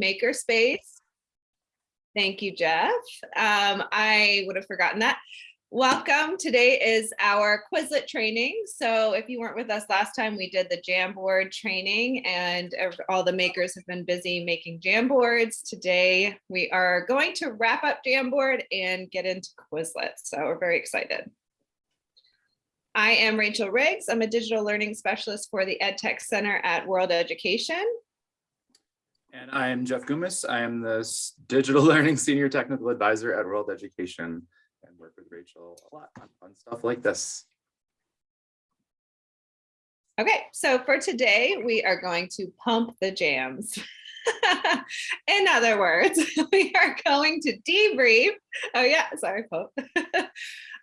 Makerspace. Thank you, Jeff. Um, I would have forgotten that. Welcome. Today is our Quizlet training. So if you weren't with us last time, we did the Jamboard training and all the makers have been busy making Jamboards. Today, we are going to wrap up Jamboard and get into Quizlet. So we're very excited. I am Rachel Riggs. I'm a digital learning specialist for the EdTech Center at World Education. And I am Jeff Goumas. I am the Digital Learning Senior Technical Advisor at World Education and work with Rachel a lot on fun stuff like this. Okay, so for today, we are going to pump the jams. In other words, we are going to debrief. Oh yeah, sorry, Pope.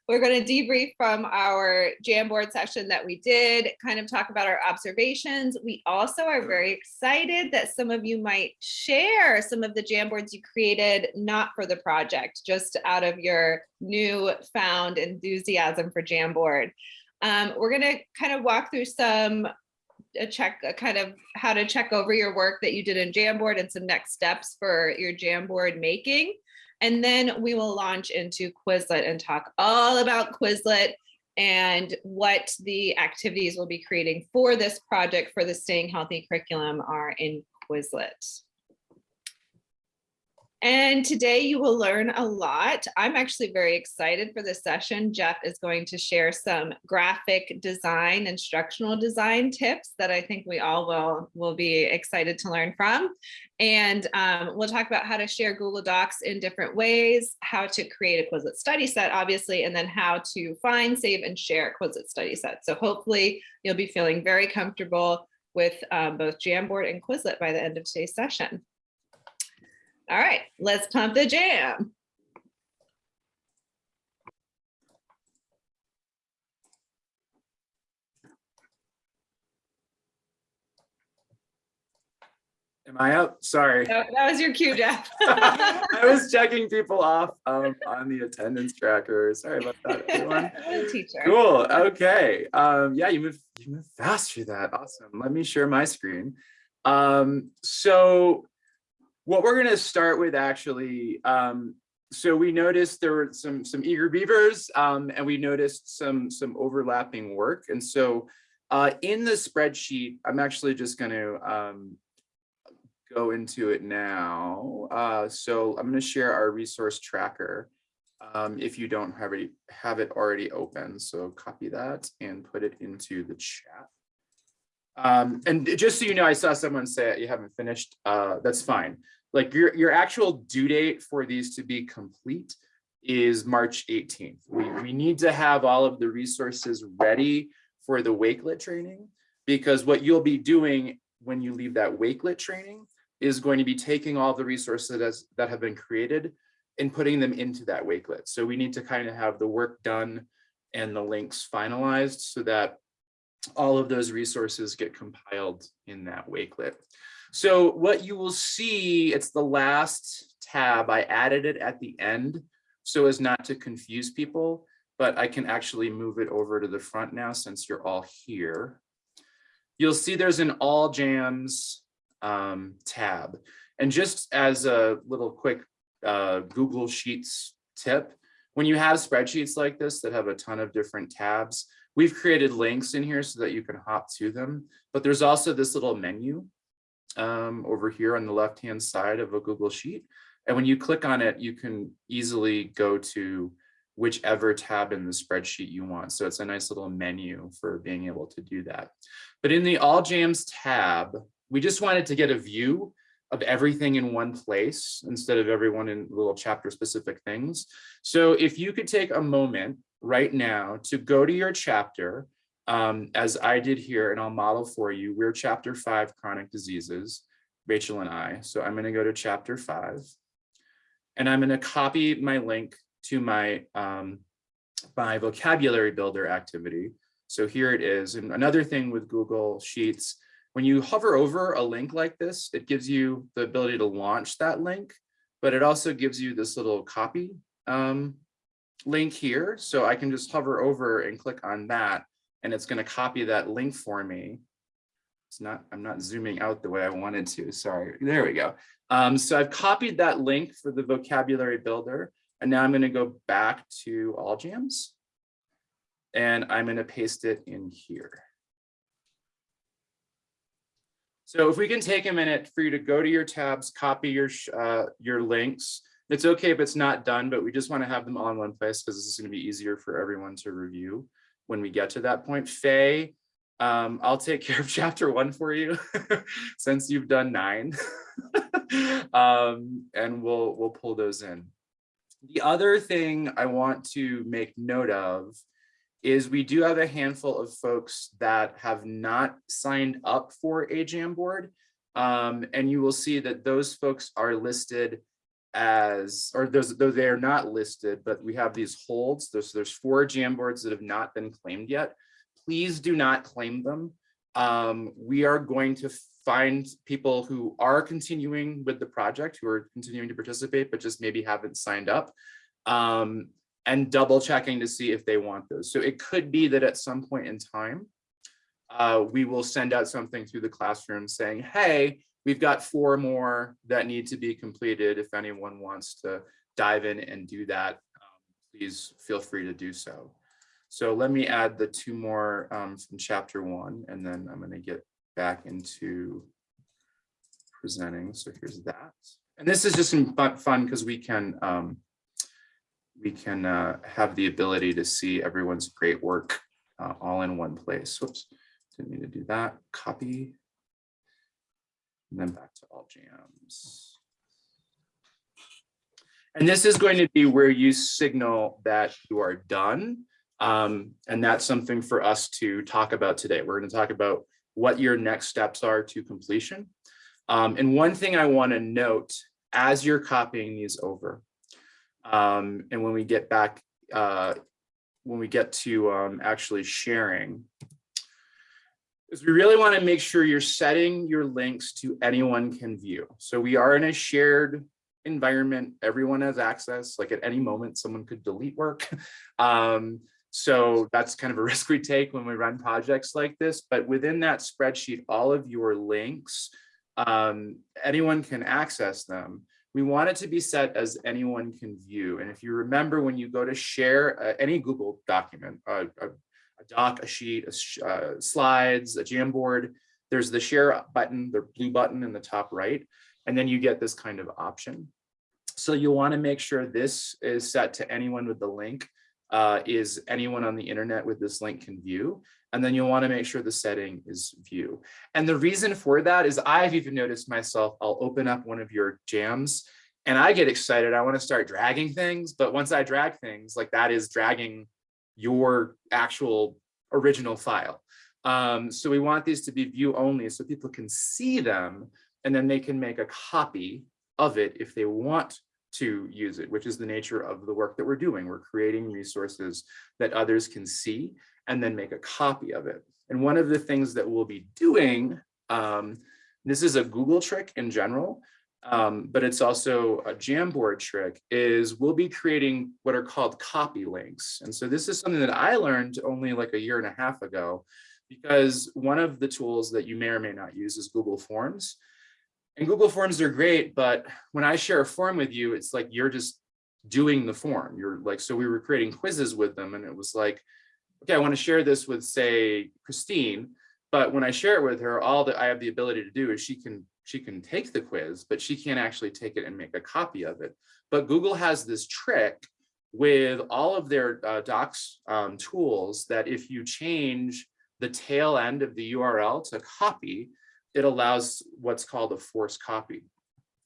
We're going to debrief from our Jamboard session that we did, kind of talk about our observations. We also are very excited that some of you might share some of the Jamboards you created, not for the project, just out of your new found enthusiasm for Jamboard. Um, we're going to kind of walk through some a check a kind of how to check over your work that you did in Jamboard and some next steps for your Jamboard making. And then we will launch into Quizlet and talk all about Quizlet and what the activities we'll be creating for this project for the Staying Healthy curriculum are in Quizlet. And today you will learn a lot. I'm actually very excited for this session. Jeff is going to share some graphic design, instructional design tips that I think we all will, will be excited to learn from. And um, we'll talk about how to share Google Docs in different ways, how to create a Quizlet study set, obviously, and then how to find, save, and share a Quizlet study set. So hopefully you'll be feeling very comfortable with um, both Jamboard and Quizlet by the end of today's session. All right, let's pump the jam. Am I up? Sorry. That that was your cue, Jeff. I was checking people off um, on the attendance tracker. Sorry about that, everyone. Teacher. Cool. Okay. Um, yeah, you move you move fast through that. Awesome. Let me share my screen. Um, so what we're gonna start with actually, um, so we noticed there were some some eager beavers um, and we noticed some some overlapping work. And so uh, in the spreadsheet, I'm actually just gonna um, go into it now. Uh, so I'm gonna share our resource tracker um, if you don't have it, have it already open. So copy that and put it into the chat. Um, and just so you know, I saw someone say you haven't finished. Uh, that's fine. Like your, your actual due date for these to be complete is March 18th. We, we need to have all of the resources ready for the Wakelet training because what you'll be doing when you leave that Wakelet training is going to be taking all the resources that's- that have been created and putting them into that Wakelet. So we need to kind of have the work done and the links finalized so that all of those resources get compiled in that Wakelet. So what you will see, it's the last tab. I added it at the end so as not to confuse people, but I can actually move it over to the front now since you're all here. You'll see there's an all jams um, tab. And just as a little quick uh, Google Sheets tip. When you have spreadsheets like this that have a ton of different tabs, we've created links in here so that you can hop to them. But there's also this little menu um, over here on the left-hand side of a Google Sheet. And when you click on it, you can easily go to whichever tab in the spreadsheet you want. So it's a nice little menu for being able to do that. But in the All Jams tab, we just wanted to get a view of everything in one place instead of everyone in little chapter specific things. So if you could take a moment right now to go to your chapter, um, as I did here, and I'll model for you, we're chapter five, chronic diseases, Rachel and I. So I'm gonna go to chapter five and I'm gonna copy my link to my, um, my vocabulary builder activity. So here it is. And another thing with Google Sheets, when you hover over a link like this, it gives you the ability to launch that link, but it also gives you this little copy um, link here. So I can just hover over and click on that, and it's going to copy that link for me. It's not, I'm not zooming out the way I wanted to, sorry. There we go. Um, so I've copied that link for the vocabulary builder. And now I'm going to go back to all jams. And I'm going to paste it in here. So if we can take a minute for you to go to your tabs, copy your uh, your links. It's okay if it's not done, but we just want to have them all in one place because this is going to be easier for everyone to review when we get to that point. Faye, um, I'll take care of chapter one for you since you've done nine. um, and we'll we'll pull those in. The other thing I want to make note of is we do have a handful of folks that have not signed up for a Jamboard. Um, and you will see that those folks are listed as, or those, though they are not listed, but we have these holds. There's, there's four Jamboards that have not been claimed yet. Please do not claim them. Um, we are going to find people who are continuing with the project, who are continuing to participate, but just maybe haven't signed up. Um, and double checking to see if they want those. So it could be that at some point in time, uh, we will send out something through the classroom saying, hey, we've got four more that need to be completed. If anyone wants to dive in and do that, um, please feel free to do so. So let me add the two more um, from chapter one, and then I'm going to get back into presenting. So here's that. And this is just fun because we can um, we can uh, have the ability to see everyone's great work uh, all in one place. Whoops, didn't mean to do that. Copy. And then back to all jams. And this is going to be where you signal that you are done. Um, and that's something for us to talk about today. We're going to talk about what your next steps are to completion. Um, and one thing I want to note as you're copying these over um, and when we get back, uh, when we get to um, actually sharing, is we really want to make sure you're setting your links to anyone can view. So we are in a shared environment. Everyone has access, like at any moment, someone could delete work. Um, so that's kind of a risk we take when we run projects like this. But within that spreadsheet, all of your links, um, anyone can access them we want it to be set as anyone can view. And if you remember when you go to share uh, any Google document, uh, a, doc, a sheet, a uh, slides, a Jamboard, there's the share button, the blue button in the top right, and then you get this kind of option. So you'll want to make sure this is set to anyone with the link uh, is anyone on the internet with this link can view. And then you'll want to make sure the setting is view. And the reason for that is I've even noticed myself, I'll open up one of your jams and I get excited. I want to start dragging things. But once I drag things like that is dragging your actual original file. Um, so we want these to be view only so people can see them and then they can make a copy of it if they want to use it, which is the nature of the work that we're doing. We're creating resources that others can see and then make a copy of it. And one of the things that we'll be doing, um, this is a Google trick in general, um, but it's also a Jamboard trick, is we'll be creating what are called copy links. And so this is something that I learned only like a year and a half ago, because one of the tools that you may or may not use is Google Forms. And Google Forms are great, but when I share a form with you, it's like you're just doing the form. You're like, so we were creating quizzes with them and it was like, okay, I want to share this with say Christine, but when I share it with her, all that I have the ability to do is she can she can take the quiz, but she can't actually take it and make a copy of it. But Google has this trick with all of their uh, docs um, tools that if you change the tail end of the URL to copy, it allows what's called a force copy.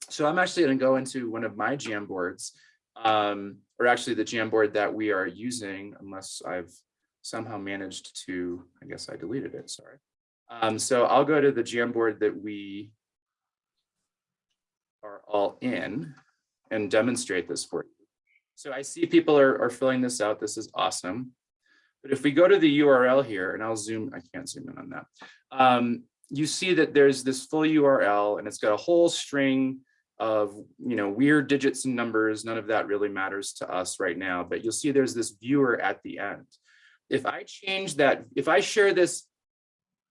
So I'm actually going to go into one of my Jamboards, um, or actually the Jamboard that we are using, unless I've somehow managed to, I guess I deleted it, sorry. Um, so I'll go to the Jamboard that we are all in and demonstrate this for you. So I see people are, are filling this out. This is awesome. But if we go to the URL here, and I'll zoom, I can't zoom in on that. Um, you see that there's this full URL and it's got a whole string of you know weird digits and numbers. None of that really matters to us right now, but you'll see there's this viewer at the end. If I change that, if I share this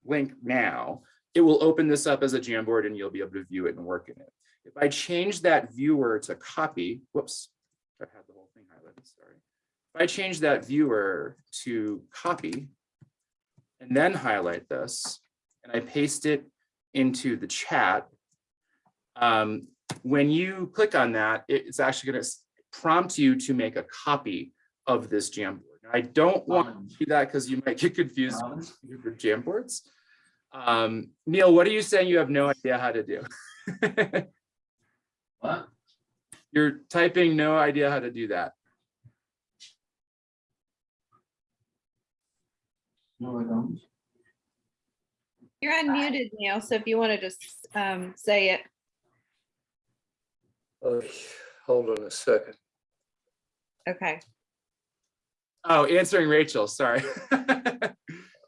link now, it will open this up as a Jamboard and you'll be able to view it and work in it. If I change that viewer to copy, whoops, I had the whole thing highlighted, sorry. If I change that viewer to copy and then highlight this and I paste it into the chat, um, when you click on that, it's actually going to prompt you to make a copy of this Jamboard. Now, I don't want to do that because you might get confused with the Jamboards. Um, Neil, what are you saying you have no idea how to do? What? You're typing no idea how to do that. No, I don't. You're unmuted, Neil, so if you want to just um, say it. Okay, hold on a second. Okay. Oh, answering Rachel, sorry.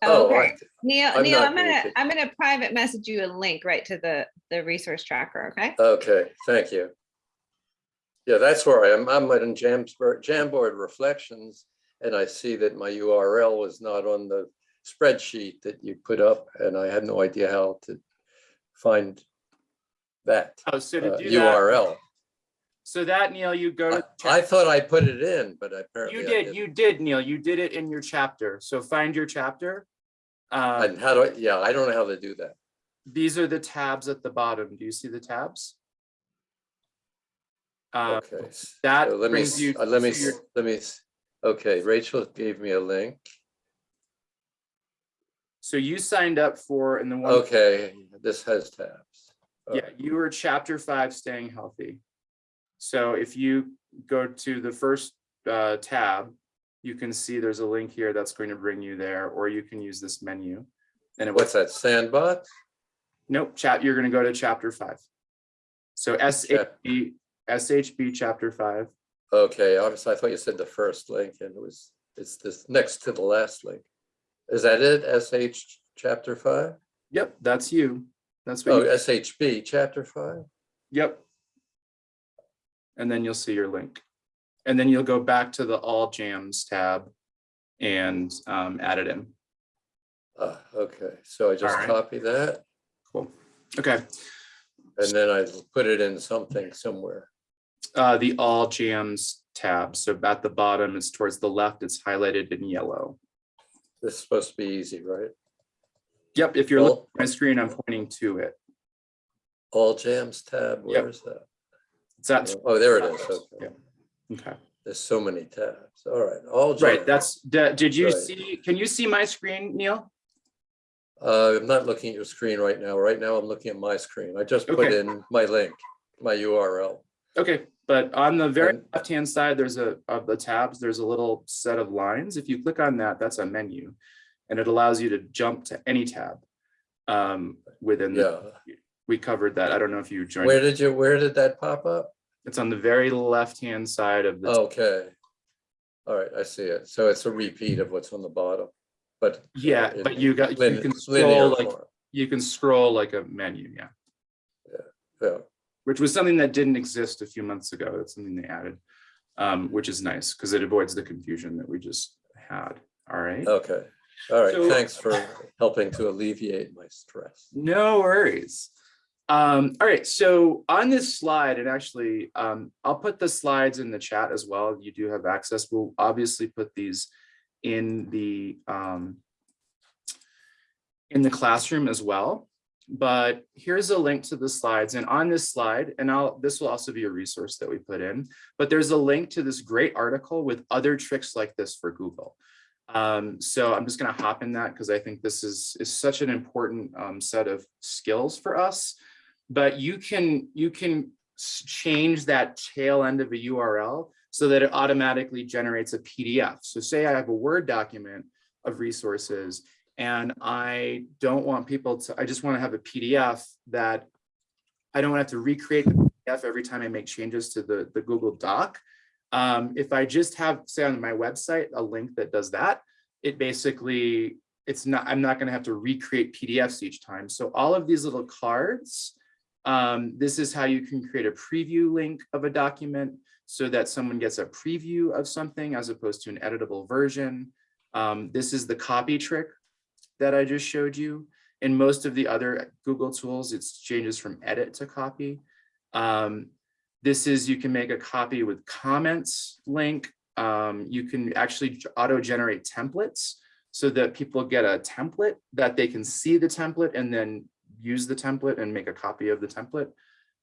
Oh, Okay. I- Neil, I'm Neil, I'm gonna, muted. I'm gonna private message you a link right to the, the resource tracker, okay? Okay, thank you. Yeah, that's where I am. I'm in Jamboard, Jamboard Reflections, and I see that my URL was not on the spreadsheet that you put up, and I had no idea how to find that Oh, so to uh, do that, URL. so that Neil, you go I to. I thought I put it in, but apparently You I did, didn't. you did, Neil, you did it in your chapter. So find your chapter. Um, And how do I, yeah, I don't know how to do that. these are the tabs at the bottom. Do you see the tabs? Uh, Okay. that so Let me, you uh, let me, your- let me, okay, Rachel gave me a link. So you signed up for, in the one. Okay, this has tabs. Yeah, you were chapter five, staying healthy. So if you go to the first uh, tab, you can see there's a link here that's going to bring you there, or you can use this menu. And it What's that, Sandbox? nope, chat, you're gonna go to chapter five. So SHB, SHB chapter five. Okay, obviously, I thought you said the first link and it was, it's this next to the last link. Is that it? SH chapter five? Yep, that's you. That's what, Oh, you- SHB chapter five? yep. And then you'll see your link. And then you'll go back to the all jams tab and um, add it in. Ah, okay, so I just Alright. copy that Cool. Okay. and then I put it in something somewhere. uh, the all jams tab. So at the bottom, it's towards the left, it's highlighted in yellow. This is supposed to be easy, right? Yep, if you're looking at my screen, I'm pointing to it. all jams tab, where is that? It's at, Oh, there it is. Okay. Yeah. Okay, There's so many tabs. All right, all. right, that's, did you Right. see, can you see my screen, Neil? Uh, I'm not looking at your screen right now. Right now, I'm looking at my screen. I just put Okay. in my link, my URL. Okay, but on the very And- left-hand side, there's a, of the tabs, there's a little set of lines. If you click on that, that's a menu. And it allows you to jump to any tab um, within, the- Yeah. we covered that. I don't know if you joined, Where did you, where did that pop up? It's on the very left-hand side of the Okay. All right, I see it. So it's a repeat of what's on the bottom, but. uh, Yeah, in but you got, you can scroll like, form. you can scroll like a menu, yeah. Yeah, Which was something that didn't exist a few months ago. That's something they added. Um, which is nice because it avoids the confusion that we just had. All right. okay. All right, So- thanks for helping to alleviate my stress. No worries. Um, all right, so on this slide, and actually, um, I'll put the slides in the chat as well. You do have access. We'll obviously put these in the um, in the classroom as well. But here's a link to the slides. And on this slide, and I'll this will also be a resource that we put in, but there's a link to this great article with other tricks like this for Google. Um, so I'm just going to hop in that because I think this is is such an important um, set of skills for us. But you can you can change that tail end of a URL so that it automatically generates a PDF. So say I have a Word document of resources and I don't want people to, I just want to have a PDF that I don't have to recreate the PDF every time I make changes to the, the Google Doc. Um, if I just have, say on my website, a link that does that, it basically, it's not, I'm not going to have to recreate PDFs each time. So all of these little cards, um, this is how you can create a preview link of a document so that someone gets a preview of something as opposed to an editable version. Um, this is the copy trick that I just showed you. In most of the other Google tools, it's changes from edit to copy. Um, this is, you can make a copy with comments link. Um, you can actually auto-generate templates so that people get a template that they can see the template and then use the template and make a copy of the template.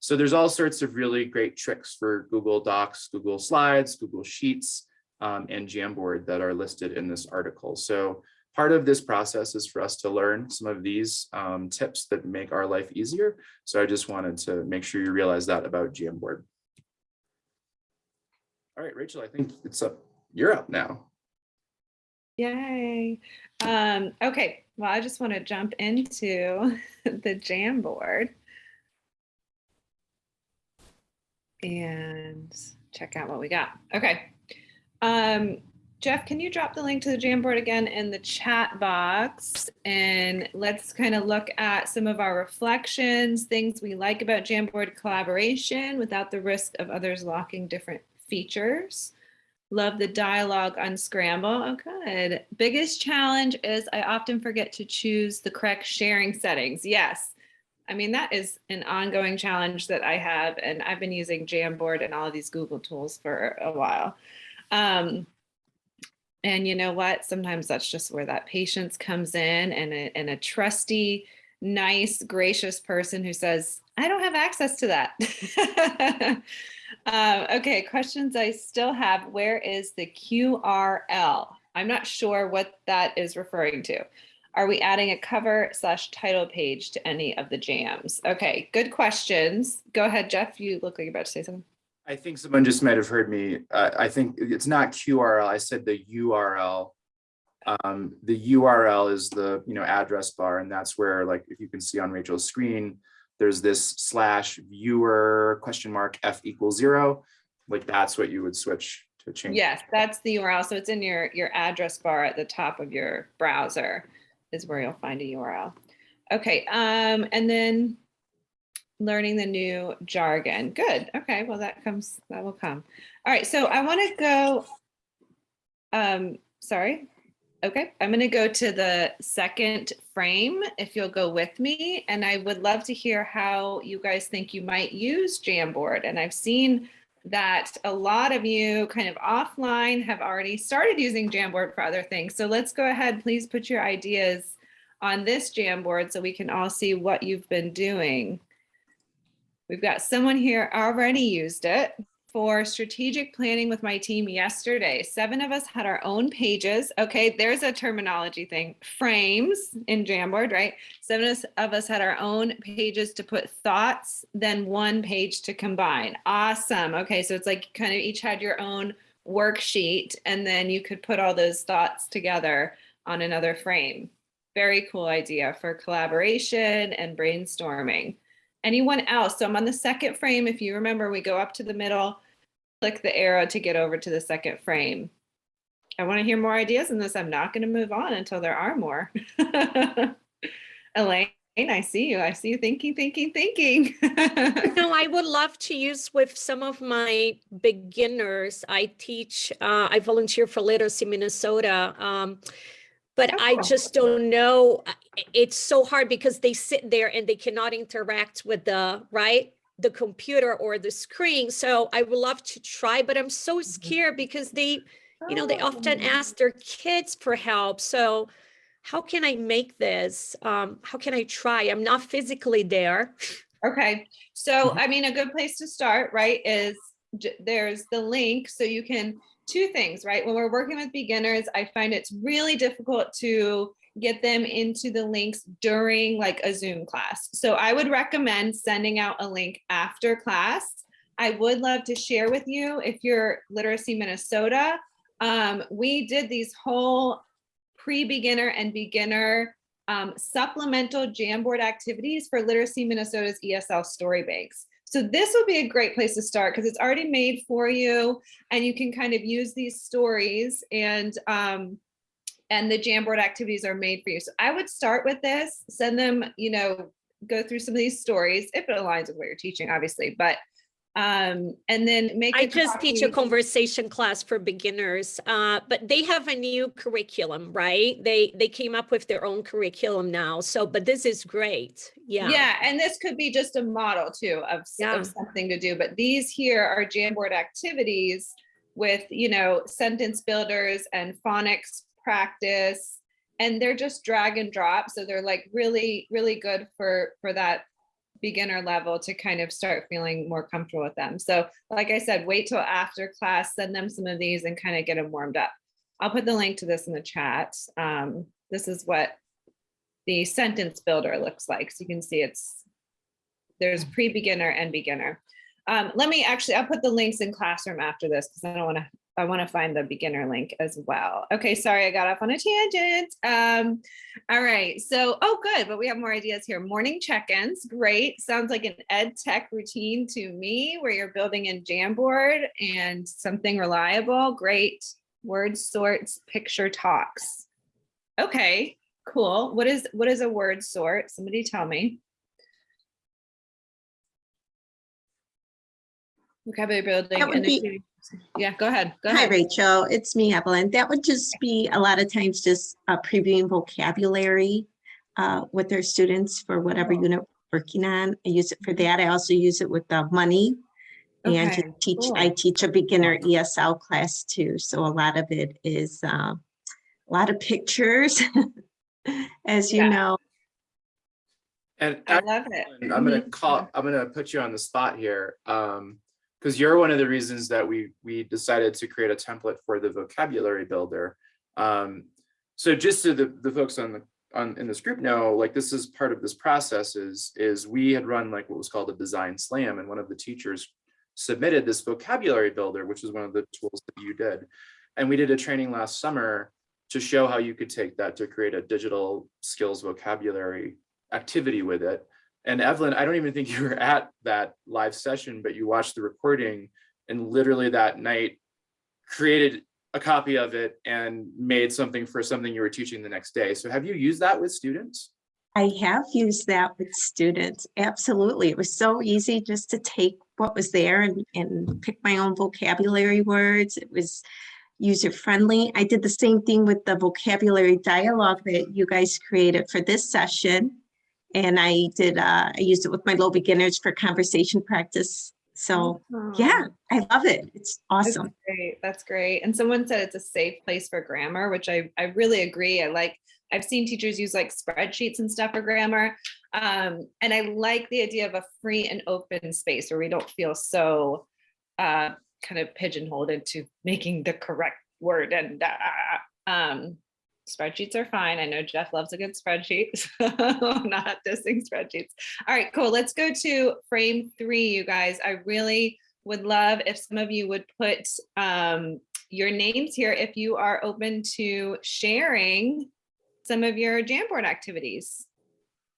So there's all sorts of really great tricks for Google Docs, Google Slides, Google Sheets, um, and Jamboard that are listed in this article. So part of this process is for us to learn some of these um, tips that make our life easier. So I just wanted to make sure you realize that about Jamboard. All right, Rachel, I think it's up. You're up now. Yay. Um, okay, well, I just want to jump into the Jamboard. And check out what we got. Okay. Um, Jeff, can you drop the link to the Jamboard again in the chat box? And let's kind of look at some of our reflections, things we like about Jamboard collaboration without the risk of others locking different features. Love the dialogue unscramble. Oh, good. Biggest challenge is I often forget to choose the correct sharing settings. Yes. I mean, that is an ongoing challenge that I have, and I've been using Jamboard and all of these Google tools for a while. Um, and you know what? Sometimes that's just where that patience comes in and a, and a trusty, nice, gracious person who says, I don't have access to that. um, okay, questions I still have. Where is the QRL? I'm not sure what that is referring to. Are we adding a cover slash title page to any of the jams? Okay, good questions. Go ahead, Jeff. You look like you're about to say something. I think someone just might have heard me. Uh, I think it's not QRL. I said the URL. Um, the URL is the you know address bar, and that's where like if you can see on Rachel's screen, there's this slash viewer question mark f equals zero. Like that's what you would switch to change. Yes, that's the URL. So it's in your your address bar at the top of your browser is where you'll find a URL. Okay, um, and then learning the new jargon. Good. Okay, well that comes, that will come. All right, so I want to go, um, sorry. Okay, I'm going to go to the second frame if you'll go with me. And I would love to hear how you guys think you might use Jamboard. And I've seen that a lot of you kind of offline have already started using Jamboard for other things. So let's go ahead, please put your ideas on this Jamboard so we can all see what you've been doing. We've got someone here already used it for strategic planning with my team yesterday. Seven of us had our own pages. Okay, there's a terminology thing. Frames in Jamboard, right? Seven of us had our own pages to put thoughts, then one page to combine. Awesome. Okay, so it's like kind of each had your own worksheet and then you could put all those thoughts together on another frame. Very cool idea for collaboration and brainstorming. Anyone else? So I'm on the second frame. If you remember, we go up to the middle, click the arrow to get over to the second frame. I want to hear more ideas in this. I'm not going to move on until there are more. Elaine, I see you. I see you thinking, thinking, thinking. no, I would love to use with some of my beginners. I teach, uh, I volunteer for Literacy Minnesota. Um, but Oh, I just don't know. It's so hard because they sit there and they cannot interact with the, right? The computer or the screen. So I would love to try, but I'm so Mm-hmm. scared because they, you know, they often Oh. ask their kids for help. So how can I make this? Um, how can I try? I'm not physically there. Okay, so Mhm. I mean, a good place to start, right, is there's the link so you can, two things, right? When we're working with beginners, I find it's really difficult to get them into the links during like a Zoom class. So I would recommend sending out a link after class. I would love to share with you if you're Literacy Minnesota. Um, we did these whole pre-beginner and beginner um, supplemental Jamboard activities for Literacy Minnesota's ESL story banks. So this would be a great place to start because it's already made for you and you can kind of use these stories and um, and the Jamboard activities are made for you. So I would start with this, send them, you know, go through some of these stories if it aligns with what you're teaching, obviously, but Um, and then make. i just teach a conversation class for beginners, uh, but they have a new curriculum, right? They, they came up with their own curriculum now. So, but this is great. Yeah. Yeah, and this could be just a model too of, Yeah. of something to do, but these here are Jamboard activities with, you know, sentence builders and phonics practice. And they're just drag and drop, so they're like really, really good for, for that beginner level to kind of start feeling more comfortable with them. So like I said, wait till after class, send them some of these and kind of get them warmed up. I'll put the link to this in the chat. Um, this is what the sentence builder looks like. So you can see it's, there's pre-beginner and beginner. Um, let me actually, I'll put the links in classroom after this because I don't want to, I want to find the beginner link as well. Okay, sorry, I got off on a tangent. Um, all right, so, oh, good, but we have more ideas here. Morning check-ins, great. Sounds like an ed tech routine to me where you're building in Jamboard and something reliable, great. Word sorts, picture talks. Okay, cool. What is, what is a word sort? Somebody tell me. Vocabulary building. That would be- Yeah, go ahead, go Hi. Rachel. It's me, Evelyn. That would just be a lot of times just uh, previewing vocabulary uh, with their students for whatever Oh. unit we're working on. I use it for that. I also use it with the money. And to Okay, teach, I teach a beginner ESL class too. So a lot of it is uh, a lot of pictures, as you Yeah. know. And I love it. I'm gonna Mhm. call, I'm gonna put you on the spot here. Um, because you're one of the reasons that we, we decided to create a template for the vocabulary builder. Um, so just so the, the folks on the, on, in this group know, like this is part of this process is, is we had run like what was called a design slam and one of the teachers submitted this vocabulary builder, which is one of the tools that you did. And we did a training last summer to show how you could take that to create a digital skills vocabulary activity with it. And Evelyn, I don't even think you were at that live session, but you watched the recording and literally that night created a copy of it and made something for something you were teaching the next day. So have you used that with students? I have used that with students. Absolutely. It was so easy just to take what was there and, and pick my own vocabulary words. It was user friendly. I did the same thing with the vocabulary dialogue that you guys created for this session. And I did, uh, I used it with my low beginners for conversation practice. So yeah, I love it. It's awesome. That's awesome. great. That's great. And someone said it's a safe place for grammar, which I, I really agree. I like, I've seen teachers use like spreadsheets and stuff for grammar. Um, and I like the idea of a free and open space where we don't feel so uh, kind of pigeonholed into making the correct word and uh, um, spreadsheets are fine. I know Jeff loves a good spreadsheet. so not dissing spreadsheets. All right, cool. Let's go to frame three, you guys. I really would love if some of you would put um, your names here if you are open to sharing some of your Jamboard activities.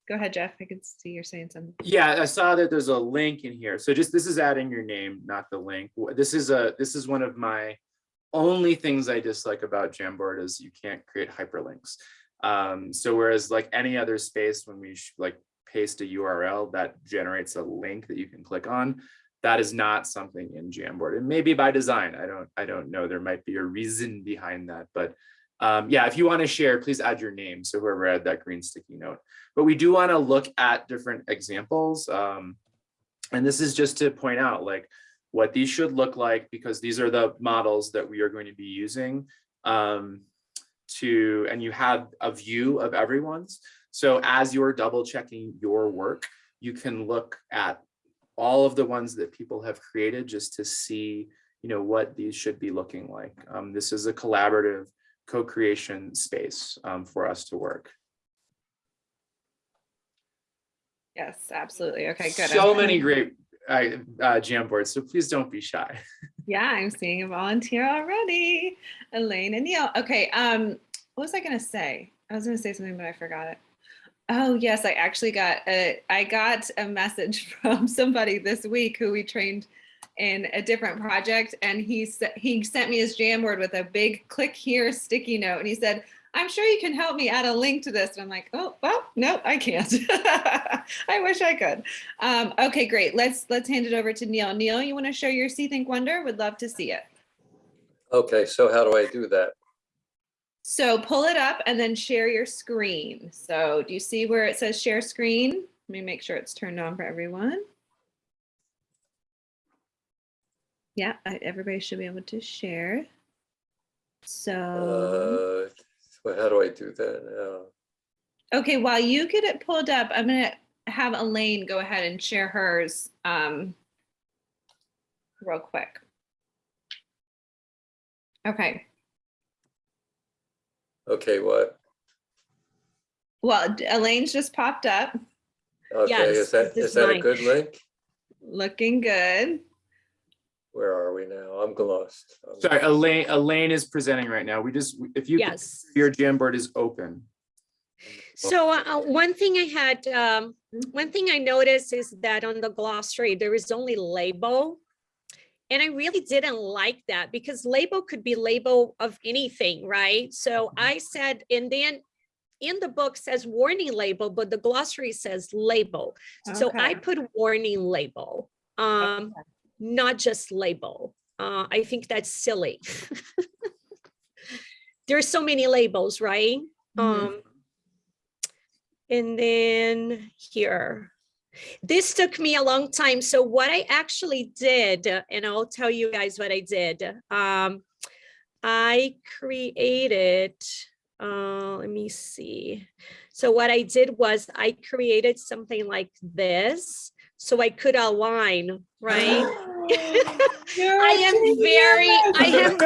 Go ahead, Jeff. I can see you're saying something. Yeah, I saw that there's a link in here. So just, this is adding your name, not the link. This is a, this is one of my only things I dislike about Jamboard is you can't create hyperlinks. Um, so whereas like any other space, when we like paste a URL that generates a link that you can click on, that is not something in Jamboard. And maybe by design, I don't, I don't know. There might be a reason behind that, but um, yeah, if you want to share, please add your name. So whoever had that green sticky note. But we do want to look at different examples. Um, and this is just to point out like what these should look like because these are the models that we are going to be using um, to, and you have a view of everyone's. So as you're double checking your work, you can look at all of the ones that people have created just to see, you know, what these should be looking like. Um, this is a collaborative co-creation space um, for us to work. Yes, absolutely. Okay, good. So many great uh, uh, Jamboards, so please don't be shy. Yeah, I'm seeing a volunteer already. Elaine and Neil. Okay, um, what was I gonna say? I was gonna say something, but I forgot it. Oh, yes, I actually got a, I got a message from somebody this week who we trained in a different project and he he sent me his Jamboard with a big click here sticky note and he said, I'm sure you can help me add a link to this. And I'm like, oh, well, no, I can't. I wish I could. Um, okay, great. Let's let's hand it over to Neil. Neil, you want to show your See Think Wonder? Would love to see it. Okay, so how do I do that? So pull it up and then share your screen. So do you see where it says share screen? Let me make sure it's turned on for everyone. Yeah, everybody should be able to share. So, Uh, so how do I do that now? okay, while you get it pulled up, I'm gonna have Elaine go ahead and share hers um, real quick. Okay, Okay, what? well, Elaine's just popped up, Okay, Yes, is that is, is is that a good link? looking good. Where are we now? I'm lost. I'm Sorry, lost. Elaine, Elaine is presenting right now. We just, if you, Yes. your Jamboard is open. So uh, one thing I had, um, one thing I noticed is that on the glossary, there is only label. And I really didn't like that because label could be label of anything, right? So I said, and then in the book says warning label, but the glossary says label. So I put warning label, um, not just label. Uh, I think that's silly. There's so many labels, right? Mhm. Um, and then here, this took me a long time. So what I actually did, and I'll tell you guys what I did. Um, I created, uh, let me see. So what I did was I created something like this, so I could align, right? I am very, I am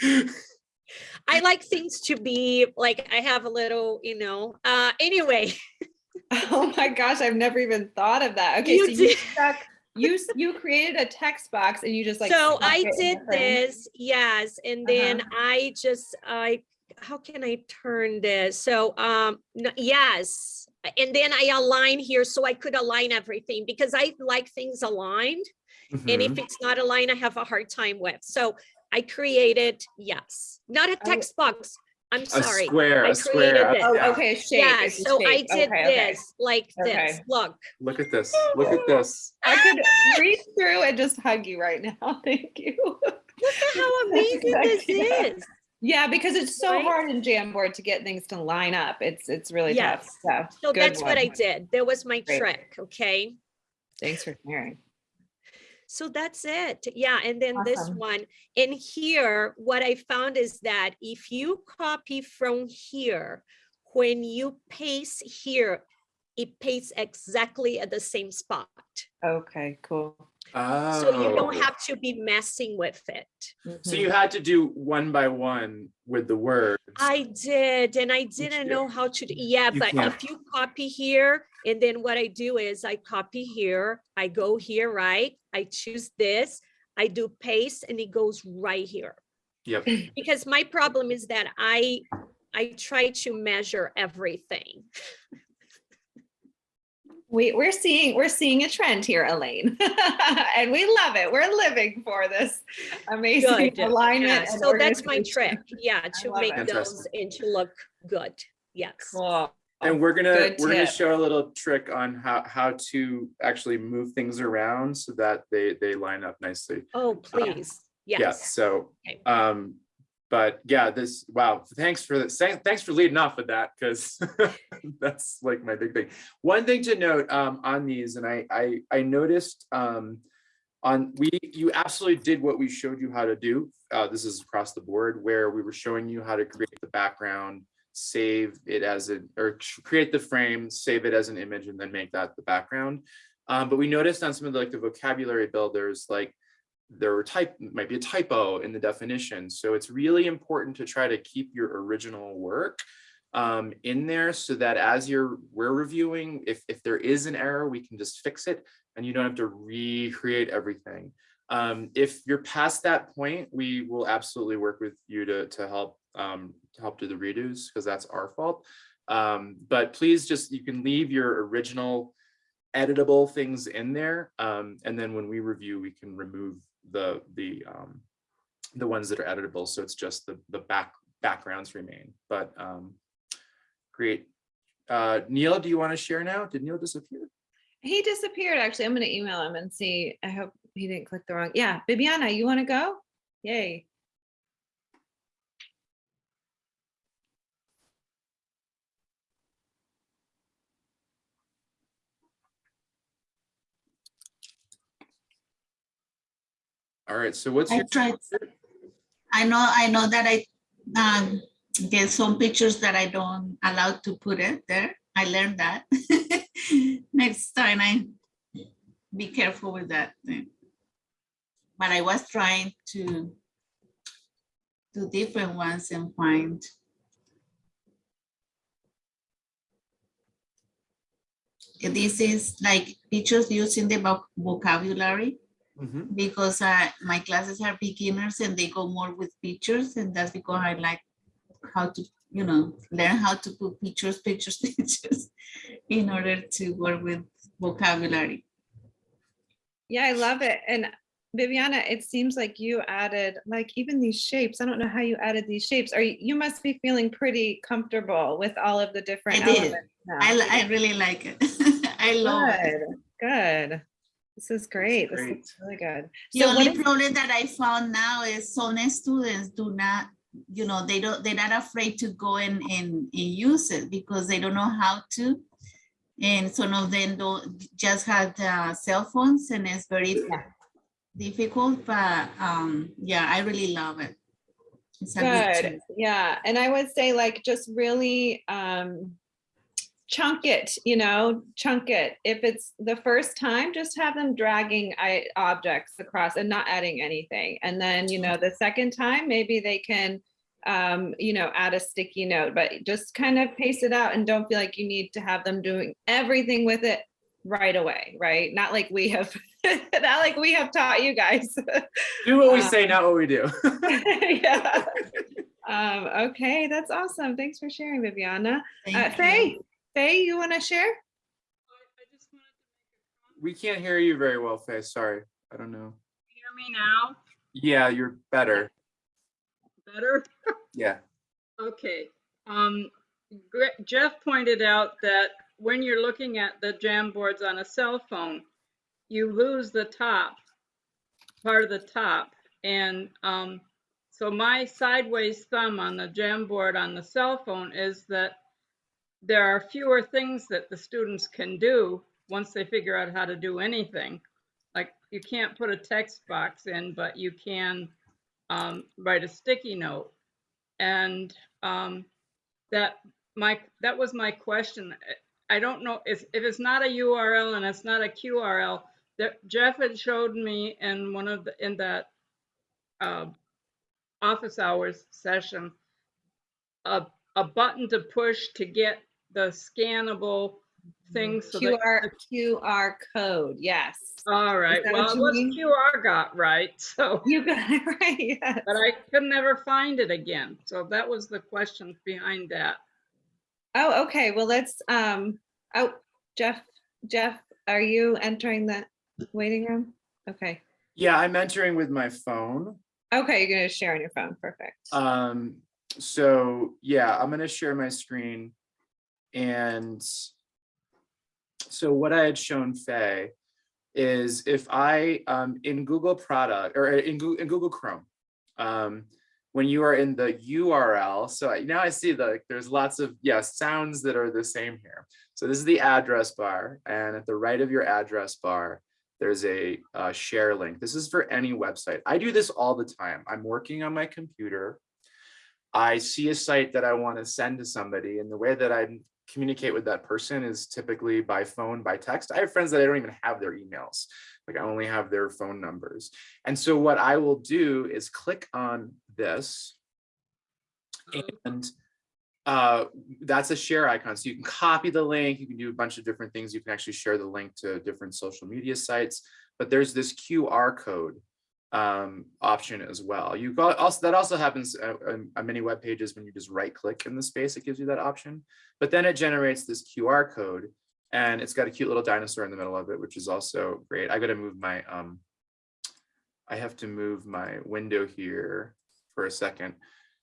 very I like things to be like I have a little, you know. Uh anyway, Oh my gosh, I've never even thought of that. Okay, You so you stuck, you you created a text box and you just like. so I did this, yes, and then I just I how can I turn this? So um no, yes, and then I align here so I could align everything because I like things aligned. And Mhm. if it's not aligned, I have a hard time with. So I created, yes, not a text box. I'm A sorry. square, I a square. created Oh, yeah. okay, shape. Yeah, it's a so I did Okay, okay. this like this. Okay. Look, Look at this, look at this. I could reach through and just hug you right now. Thank you. look at how amazing this Yeah. is. Yeah, because it's so Right? hard in Jamboard to get things to line up. It's it's really tough. Yes. So, So good that's what I did. That was my Great. trick, okay? Thanks for sharing. So that's it. Yeah, and then this one. in here, what I found is that if you copy from here, when you paste here, it pastes exactly at the same spot. Okay, cool. So you don't Oh. have to be messing with it. So Mhm. you had to do one by one with the words. I did, and I didn't know how to, do yeah, You but can't. if you copy here, and then what I do is I copy here, I go here, right? I choose this, I do paste, and it goes right here. Yep. Because my problem is that I, I try to measure everything. We, we're seeing we're seeing a trend here, Elaine, and we love it. We're living for this amazing Good. alignment. Yeah, so that's my trick, yeah, to make it. those Interesting. and to look good, yes. Cool. And we're gonna, Good we're gonna show a little trick on how, how to actually move things around so that they, they line up nicely. Oh, please, Yeah, yes. so, Okay. um, but yeah, this, wow, thanks for this, thanks for leading off with that, because that's like my big thing. One thing to note, um, on these, and I, I, I noticed, um, on, we, you absolutely did what we showed you how to do. Uh, this is across the board, where we were showing you how to create the background, save it as a, or create the frame, save it as an image, and then make that the background. Um, but we noticed on some of the, like the vocabulary builders, like there were type, might be a typo in the definition. So it's really important to try to keep your original work um, in there so that as you're, we're reviewing, if, if there is an error, we can just fix it and you don't have to recreate everything. Um, if you're past that point, we will absolutely work with you to, to help, um, to help do the redos because that's our fault. Um, but please just, you can leave your original editable things in there. Um, and then when we review, we can remove the, the, um, the ones that are editable. So it's just the, the back, backgrounds remain, but um, great. Uh, Neil, do you want to share now? Did Neil disappear? He disappeared, actually. I'm gonna email him and see. I hope he didn't click the wrong. Yeah, Bibiana, you wanna go? Yay. All right, so what's I your? tried. I know, I know that I, um, there's some pictures that I don't allow to put it there. I learned that. Next time I be careful with that thing. But I was trying to do different ones and find. This is like pictures using the voc- vocabulary Mhm. because uh, my classes are beginners and they go more with pictures and that's because I like how to, you know, learn how to put pictures, pictures, pictures in order to work with vocabulary. Yeah, I love it. And Viviana, it seems like you added, like even these shapes. I don't know how you added these shapes. Are you, you must be feeling pretty comfortable with all of the different I did. elements. now. I, I really like it. I love it. Good, good. This is great. This great. is really good. The So only is- problem that I found now is some students do not, you know, they don't, they're not afraid to go and, and, and use it because they don't know how to. And some of them don't, just have uh, cell phones and it's very difficult, but um, yeah, I really love it. It's good Good, yeah, and I would say like just really um chunk it, you know, chunk it. If it's the first time, just have them dragging I objects across and not adding anything. And then, you know, the second time, maybe they can um, you know, add a sticky note, but just kind of pace it out and don't feel like you need to have them doing everything with it right away, right? Not like we have, not like we have taught you guys. Do what we Uh, say, not what we do. yeah. Um, okay, that's awesome. Thanks for sharing, Viviana. Uh, Thank you. Faye, Faye, you want to share? We can't hear you very well, Faye. Sorry. I don't know. Hear me now? Yeah, you're better. Better? Yeah. Okay. Um, Jeff pointed out that when you're looking at the Jamboards on a cell phone, you lose the top, part of the top. And um, so my sideways thumb on the Jamboard on the cell phone is that there are fewer things that the students can do once they figure out how to do anything. Like you can't put a text box in, but you can um, write a sticky note. And um, that my that was my question. I don't know if if it's not a URL and it's not a QRL. That Jeff had showed me in one of the in that uh, office hours session a a button to push to get the scannable thing. So that- QR QR code. Yes. all right. Well, what it you was? QR got right. So You got it right. Yes. but I could never find it again. So that was the question behind that. Oh, okay. Well, let's, um, oh, Jeff, Jeff, are you entering the waiting room? Okay. Yeah, I'm entering with my phone. Okay, you're gonna share on your phone. Perfect. Um, so yeah, I'm gonna share my screen. And so what I had shown Faye is if I, um, in Google product or in Google, in Google Chrome, um, when you are in the URL, so I- now I see that there's lots of, yeah, sounds that are the same here. So this is the address bar and at the right of your address bar, there's a uh, share link. This is for any website. I do this all the time. I'm working on my computer. I see a site that I want to send to somebody and the way that I communicate with that person is typically by phone, by text. I have friends that I don't even have their emails. Like I only have their phone numbers. And so what I will do is click on this and uh, that's a share icon. So you can copy the link, you can do a bunch of different things. You can actually share the link to different social media sites, but there's this QR code um, option as well. You got also, that also happens uh, on, many web pages when you just right click in the space, it gives you that option. But then it generates this QR code and it's got a cute little dinosaur in the middle of it, which is also great. I got to move my, um, I have to move my window here for a second.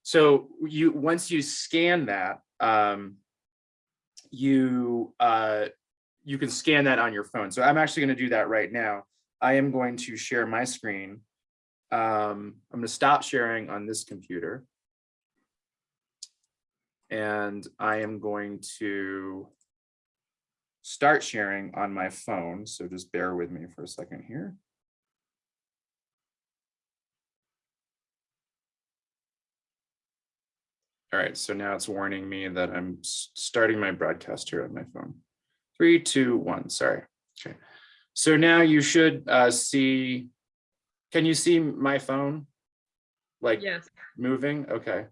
So you, once you scan that, um, you, uh, you can scan that on your phone. So I'm actually going to do that right now. I am going to share my screen. Um, I'm going to stop sharing on this computer. And I am going to start sharing on my phone. So just bear with me for a second here. All right, so now it's warning me that I'm starting my broadcast here on my phone. Three, two, one, sorry. Okay. So now you should uh, see, can you see my phone? Like Yes. moving? Okay.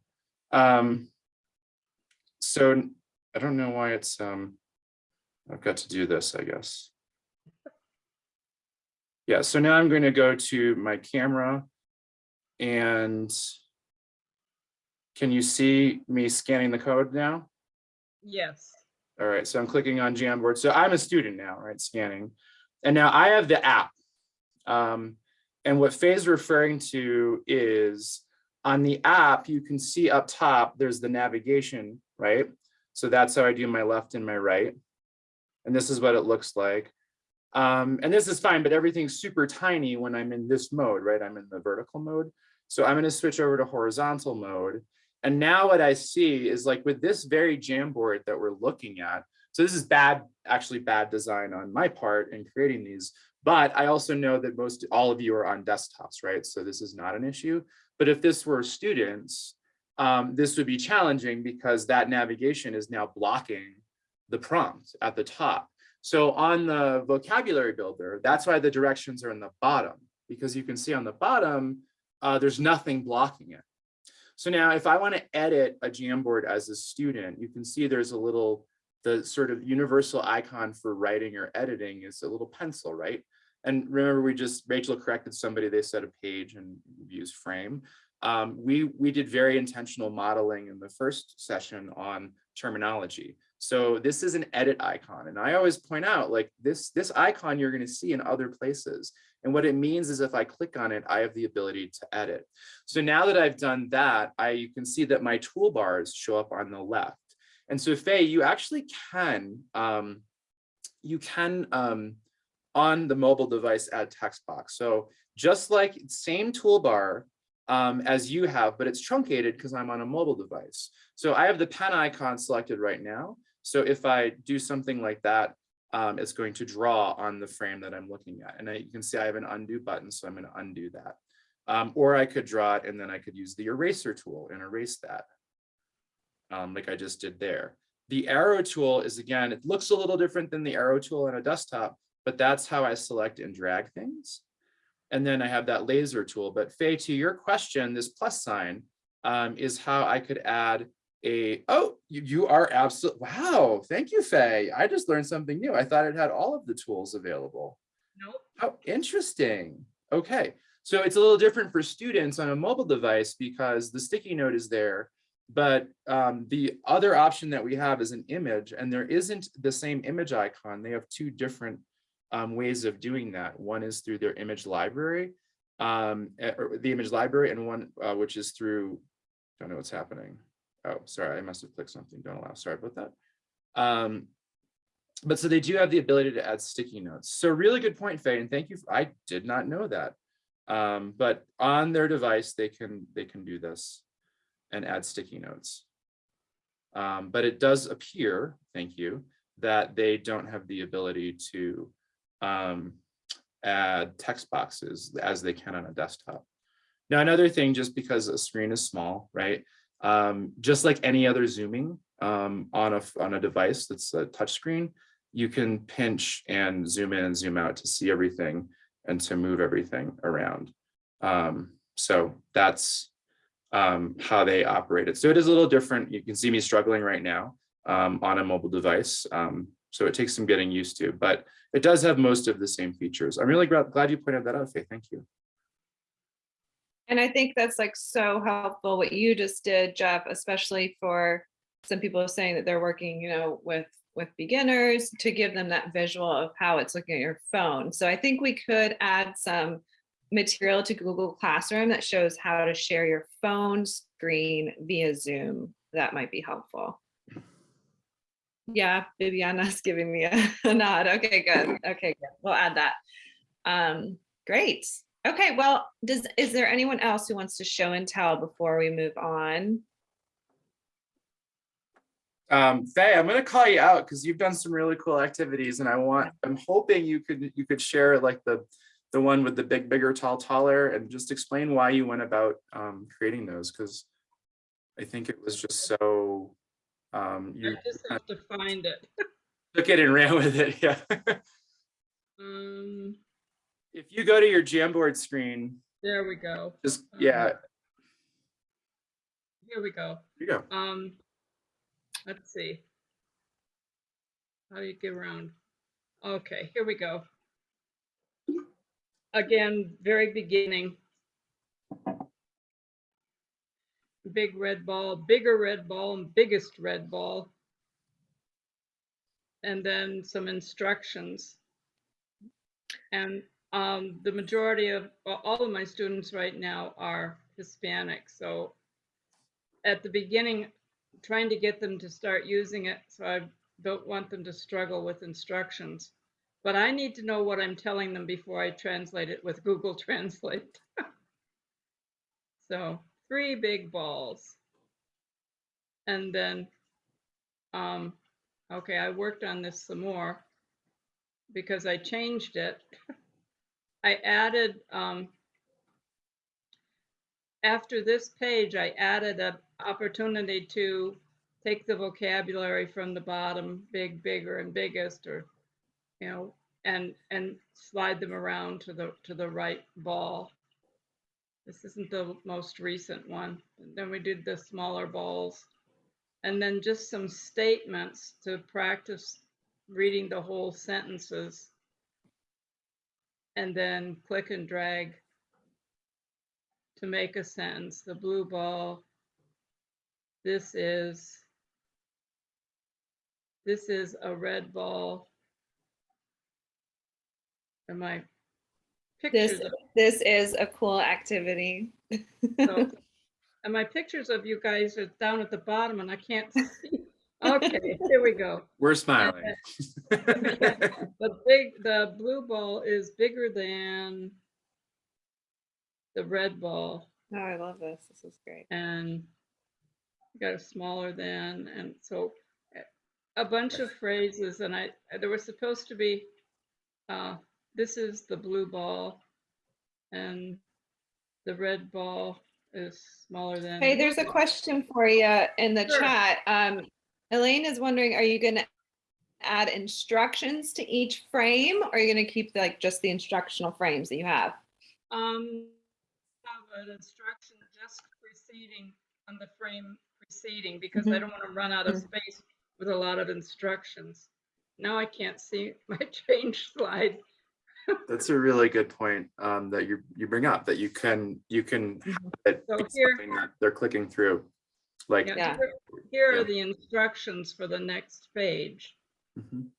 Um, so I don't know why it's, um, I've got to do this, I guess. Yeah, so now I'm going to go to my camera and can you see me scanning the code now? Yes. All right, so I'm clicking on Jamboard. So I'm a student now, right, scanning. And now I have the app. Um, and what Faye's referring to is on the app, you can see up top, there's the navigation, right? So that's how I do my left and my right. And this is what it looks like. Um, and this is fine, but everything's super tiny when I'm in this mode, right? I'm in the vertical mode. So I'm gonna switch over to horizontal mode. And now what I see is like with this very Jamboard that we're looking at, so this is bad, actually bad design on my part in creating these, but I also know that most, all of you are on desktops, right? So this is not an issue. But if this were students, um, this would be challenging because that navigation is now blocking the prompt at the top. So on the vocabulary builder, that's why the directions are in the bottom, because you can see on the bottom, uh, there's nothing blocking it. So now if I want to edit a Jamboard as a student, you can see there's a little, the sort of universal icon for writing or editing is a little pencil, right? And remember, we just, Rachel corrected somebody, they said a page and use frame. Um, we, we did very intentional modeling in the first session on terminology. So this is an edit icon. And I always point out like this, this icon you're gonna see in other places. And what it means is if I click on it, I have the ability to edit. So now that I've done that, I, you can see that my toolbars show up on the left. And so Faye, you actually can, um, you can, um, on the mobile device add text box. So just like same toolbar um, as you have, but it's truncated because I'm on a mobile device. So I have the pen icon selected right now. So if I do something like that, um, it's going to draw on the frame that I'm looking at. And I, you can see I have an undo button, so I'm going to undo that. Um, or I could draw it and then I could use the eraser tool and erase that, um, like I just did there. The arrow tool is, again, it looks a little different than the arrow tool on a desktop, but that's how I select and drag things. And then I have that laser tool. But Faye, to your question, this plus sign um, is how I could add a, oh, you, you are absolutely, wow, thank you, Faye. I just learned something new. I thought it had all of the tools available. Nope. How interesting. Okay, so it's a little different for students on a mobile device because the sticky note is there. But um, the other option that we have is an image and there isn't the same image icon. They have two different um, ways of doing that. One is through their image library, um, eh, the image library, and one uh, which is through, don't know what's happening. Oh, sorry, I must have clicked something. Don't allow. Sorry about that. Um, but so they do have the ability to add sticky notes. So really good point, Faye, and thank you. For, I did not know that. Um, but on their device, they can they can do this and add sticky notes. Um, but it does appear, thank you, that they don't have the ability to um, add text boxes as they can on a desktop. Now, another thing, just because a screen is small, right? Um, just like any other zooming um, on a on a device that's a touch screen, you can pinch and zoom in and zoom out to see everything and to move everything around. Um, so that's um, how they operate it. So it is a little different. You can see me struggling right now um, on a mobile device. Um, so it takes some getting used to, but it does have most of the same features. I'm really glad you pointed that out, Faye. Thank you. And I think that's like so helpful what you just did, Jeff, especially for some people saying that they're working, you know, with with beginners to give them that visual of how it's looking at your phone. So I think we could add some material to Google Classroom that shows how to share your phone screen via Zoom. That might be helpful. Yeah, Viviana's giving me a nod. Okay, good. Okay, good. We'll add that. Um, great. Okay, well, does, is there anyone else who wants to show and tell before we move on? Um, Faye, I'm gonna call you out because you've done some really cool activities and I want, I'm hoping you could, you could share like the, the one with the big, bigger, tall, taller, and just explain why you went about um, creating those, because I think it was just so, um, you I just have to find it. took it and ran with it, yeah. Um, If you go to your Jamboard screen, there we go. just, yeah, Here we go. here you go. Um, let's see. How do you get around? Okay, here we go. Again, very beginning. Big red ball, bigger red ball, and biggest red ball. And then some instructions. And um, the majority of, well, all of my students right now are Hispanic, so at the beginning, trying to get them to start using it, so I don't want them to struggle with instructions. But I need to know what I'm telling them before I translate it with Google Translate. So three big balls. And then, um, okay, I worked on this some more because I changed it. I added, um, after this page, I added an opportunity to take the vocabulary from the bottom, big, bigger, and biggest, or, you know, and, and slide them around to the, to the right ball. This isn't the most recent one. Then we did the smaller balls. And then just some statements to practice reading the whole sentences. And then click and drag to make a sentence, the blue ball. This is, this is a red ball. And my This, pictures, of- this is a cool activity. so- and my pictures of you guys are down at the bottom and I can't see. Okay, here we go. We're smiling. The big, the blue ball is bigger than the red ball. Oh, I love this. This is great. and got a smaller than, and so a bunch of phrases, and I, there was supposed to be, uh, this is the blue ball, and the red ball is smaller than. Hey, there's a question for you in the Sure. chat. Um, Elaine is wondering, are you gonna add instructions to each frame? Or are you gonna keep like just the instructional frames that you have? Um, have an instruction just preceding on the frame preceding, because I Mhm. don't want to run out of Mm. space with a lot of instructions. Now I can't see my change slide. That's a really good point um, that you you bring up that you can you can Mhm. it So here- that they're clicking through. Like Yeah, Yeah. here- Here Yeah. are the instructions for the next page, Mhm.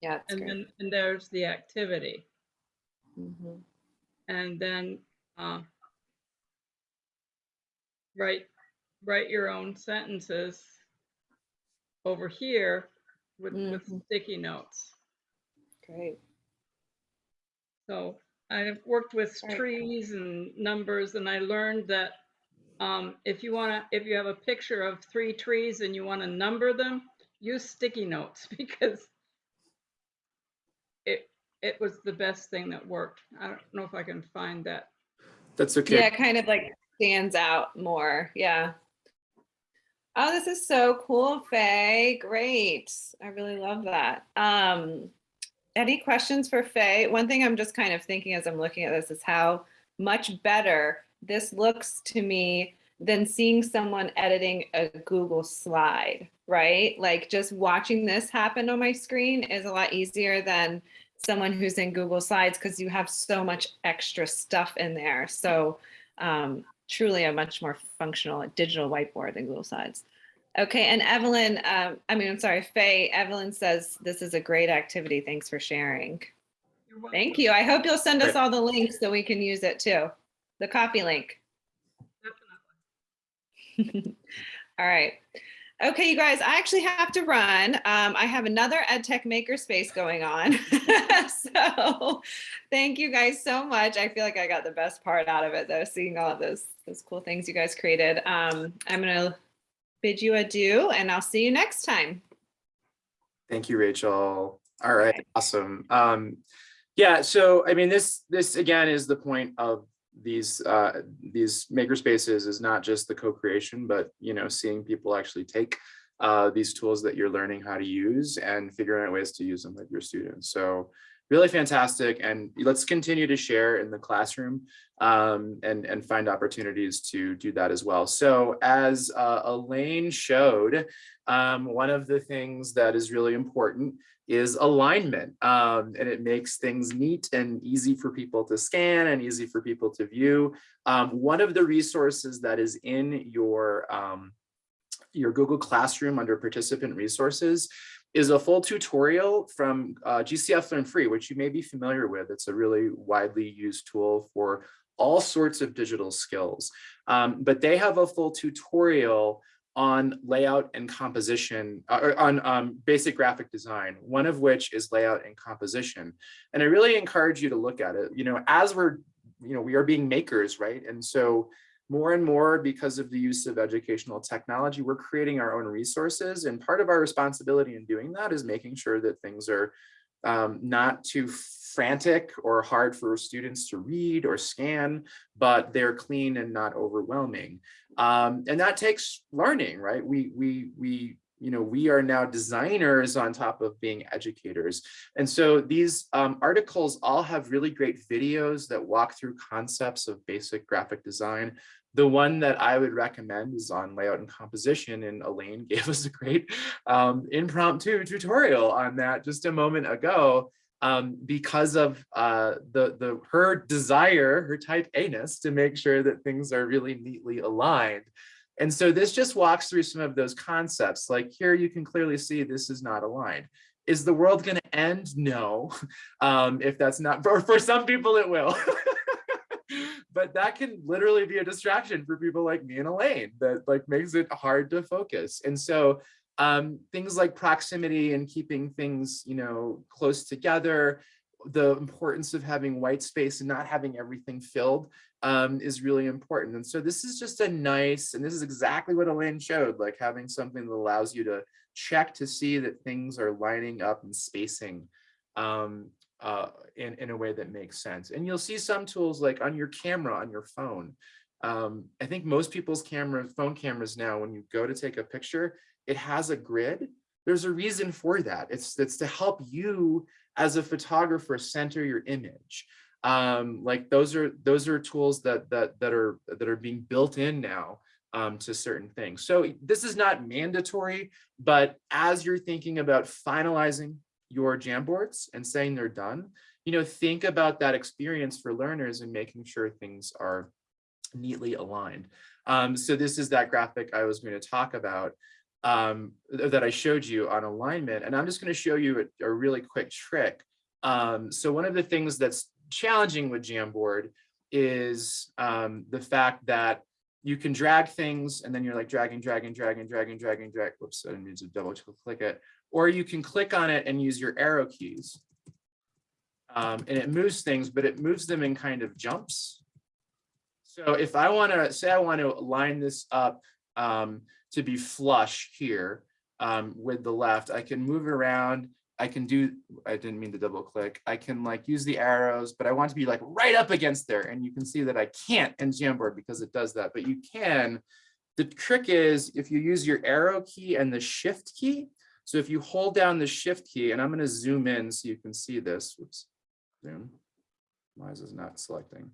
Yeah, and great. then, and there's the activity. Mhm. And then, uh, write, write your own sentences over here with, with Mhm. sticky notes. Great. So I've worked with trees and numbers and I learned that um, if you wanna, if you have a picture of three trees and you wanna number them, use sticky notes because it, it was the best thing that worked. I don't know if I can find that. That's okay. Yeah, kind of like stands out more. Yeah. Oh, this is so cool, Faye. Great. I really love that. Um, any questions for Faye? One thing I'm just kind of thinking as I'm looking at this is how much better this looks to me than seeing someone editing a Google slide, right? Like just watching this happen on my screen is a lot easier than someone who's in Google Slides because you have so much extra stuff in there. So um, truly a much more functional digital whiteboard than Google Slides. Okay, and Evelyn, um, I mean, I'm sorry, Faye, Evelyn says this is a great activity. Thanks for sharing. Thank you. I hope you'll send us all the links so we can use it too. The copy link. Definitely. All right. Okay, you guys, I actually have to run. Um, I have another EdTech Makerspace going on. so thank you guys so much. I feel like I got the best part out of it though, seeing all of those, those cool things you guys created. Um, I'm gonna bid you adieu and I'll see you next time. Thank you, Rachel. All right, awesome. Um, yeah, so I mean, this this again is the point of these uh, these makerspaces is not just the co-creation, but you know, seeing people actually take uh, these tools that you're learning how to use and figuring out ways to use them with your students. So really fantastic. And let's continue to share in the classroom um, and, and find opportunities to do that as well. So as uh, Elaine showed, um, one of the things that is really important is alignment um, and it makes things neat and easy for people to scan and easy for people to view. Um, one of the resources that is in your, um, your Google Classroom under participant resources is a full tutorial from uh, GCF Learn Free, which you may be familiar with. It's a really widely used tool for all sorts of digital skills. Um, but they have a full tutorial on layout and composition, uh, or on um, basic graphic design, one of which is layout and composition. And I really encourage you to look at it. You know, as we're, you know, we are being makers, right? And so more and more because of the use of educational technology, we're creating our own resources. And part of our responsibility in doing that is making sure that things are um, not too frantic or hard for students to read or scan, but they're clean and not overwhelming. Um, and that takes learning, right? We, we, we, you know, we are now designers on top of being educators. And so these um, articles all have really great videos that walk through concepts of basic graphic design. The one that I would recommend is on layout and composition and Elaine gave us a great um, impromptu tutorial on that just a moment ago um, because of uh, the, the her desire, her type A-ness to make sure that things are really neatly aligned. And so this just walks through some of those concepts. Like here you can clearly see this is not aligned. Is the world going to end? No. Um, if that's not, for, some people it will. but that can literally be a distraction for people like me and Elaine that like makes it hard to focus. And so um, things like proximity and keeping things, you know, close together, the importance of having white space and not having everything filled um, is really important. And so this is just a nice, and this is exactly what Elaine showed, like having something that allows you to check to see that things are lining up and spacing um, uh, in, in a way that makes sense. And you'll see some tools like on your camera, on your phone. Um, I think most people's camera, phone cameras now, when you go to take a picture, it has a grid. There's a reason for that. It's, it's to help you as a photographer center your image. Um, like those are those are tools that that that are that are being built in now um, to certain things. So this is not mandatory, but as you're thinking about finalizing your Jamboards and saying they're done, you know, think about that experience for learners and making sure things are neatly aligned. Um, so this is that graphic I was going to talk about um, that I showed you on alignment. And I'm just going to show you a, a really quick trick. Um, so one of the things that's challenging with Jamboard is um, the fact that you can drag things and then you're like dragging, dragging, dragging, dragging, dragging, drag. Whoops, I didn't need to double click it. Or you can click on it and use your arrow keys. Um, and it moves things, but it moves them in kind of jumps. So if I want to say I want to line this up um, to be flush here um, with the left, I can move around. I can do, I didn't mean to double click. I can like use the arrows, but I want to be like right up against there. And you can see that I can't in Jamboard because it does that, but you can. The trick is if you use your arrow key and the shift key. So if you hold down the shift key and I'm going to zoom in so you can see this. Oops, zoom. Why is this not selecting?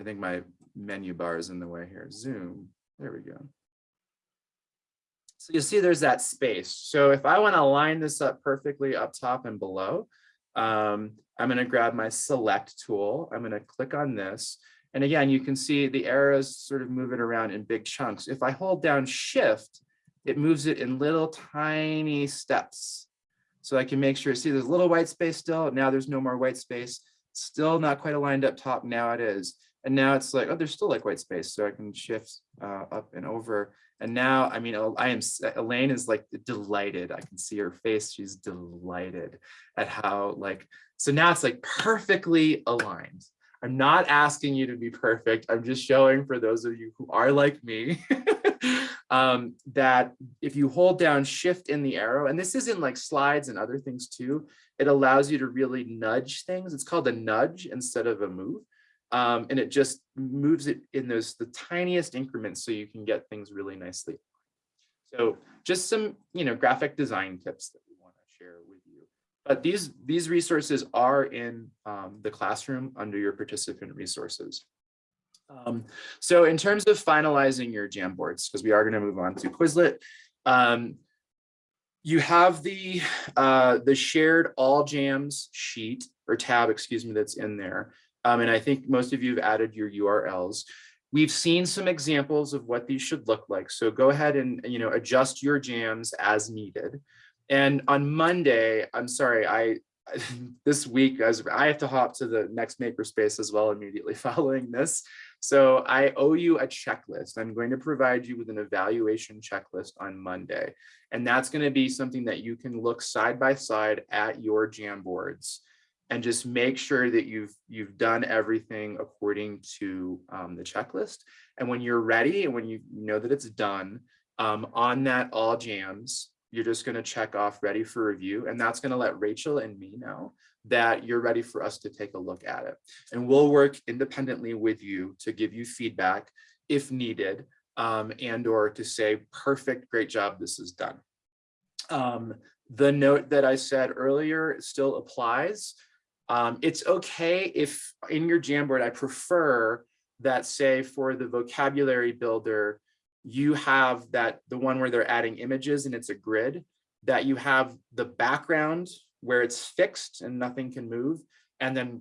I think my menu bar is in the way here. Zoom. There we go. So you see there's that space. So if I want to line this up perfectly up top and below, um, I'm going to grab my select tool. I'm going to click on this. And again, you can see the arrows sort of move it around in big chunks. If I hold down shift, it moves it in little tiny steps. So I can make sure, see there's a little white space still, now there's no more white space, still not quite aligned up top, now it is. And now it's like, oh, there's still like white space, so I can shift uh, up and over. And now, I mean, I am, Elaine is like delighted. I can see her face. She's delighted at how like, so now it's like perfectly aligned. I'm not asking you to be perfect. I'm just showing for those of you who are like me um, that if you hold down shift in the arrow, and this is in like slides and other things too, it allows you to really nudge things. It's called a nudge instead of a move. Um, and it just moves it in those the tiniest increments so you can get things really nicely. So just some, you know, graphic design tips that we want to share with you. But these these resources are in um, the classroom under your participant resources. Um, so in terms of finalizing your Jamboards, because we are going to move on to Quizlet, um, you have the uh, the shared all jams sheet or tab, excuse me, that's in there. Um, and I think most of you have added your URLs. We've seen some examples of what these should look like. So go ahead and, you know, adjust your jams as needed. And on Monday, I'm sorry, I this week as I have to hop to the next makerspace as well immediately following this. So I owe you a checklist. I'm going to provide you with an evaluation checklist on Monday. And that's going to be something that you can look side by side at your Jamboards and just make sure that you've you've done everything according to um, the checklist. And when you're ready and when you know that it's done um, on that all jams, you're just going to check off ready for review. And that's going to let Rachel and me know that you're ready for us to take a look at it. And we'll work independently with you to give you feedback if needed um, and or to say, perfect, great job, this is done. Um, the note that I said earlier still applies. Um, it's okay if in your Jamboard, I prefer that say for the vocabulary builder, you have that the one where they're adding images and it's a grid, that you have the background where it's fixed and nothing can move. And then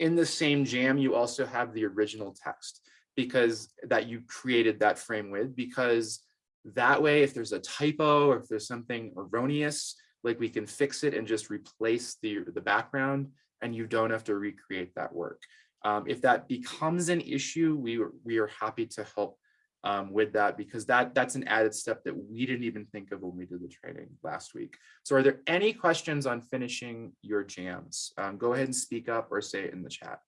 in the same jam, you also have the original text because that you created that frame with, because that way, if there's a typo or if there's something erroneous, like we can fix it and just replace the, the background and you don't have to recreate that work. Um, if that becomes an issue, we, we are happy to help um, with that because that that's an added step that we didn't even think of when we did the training last week. So are there any questions on finishing your jams? Um, go ahead and speak up or say it in the chat.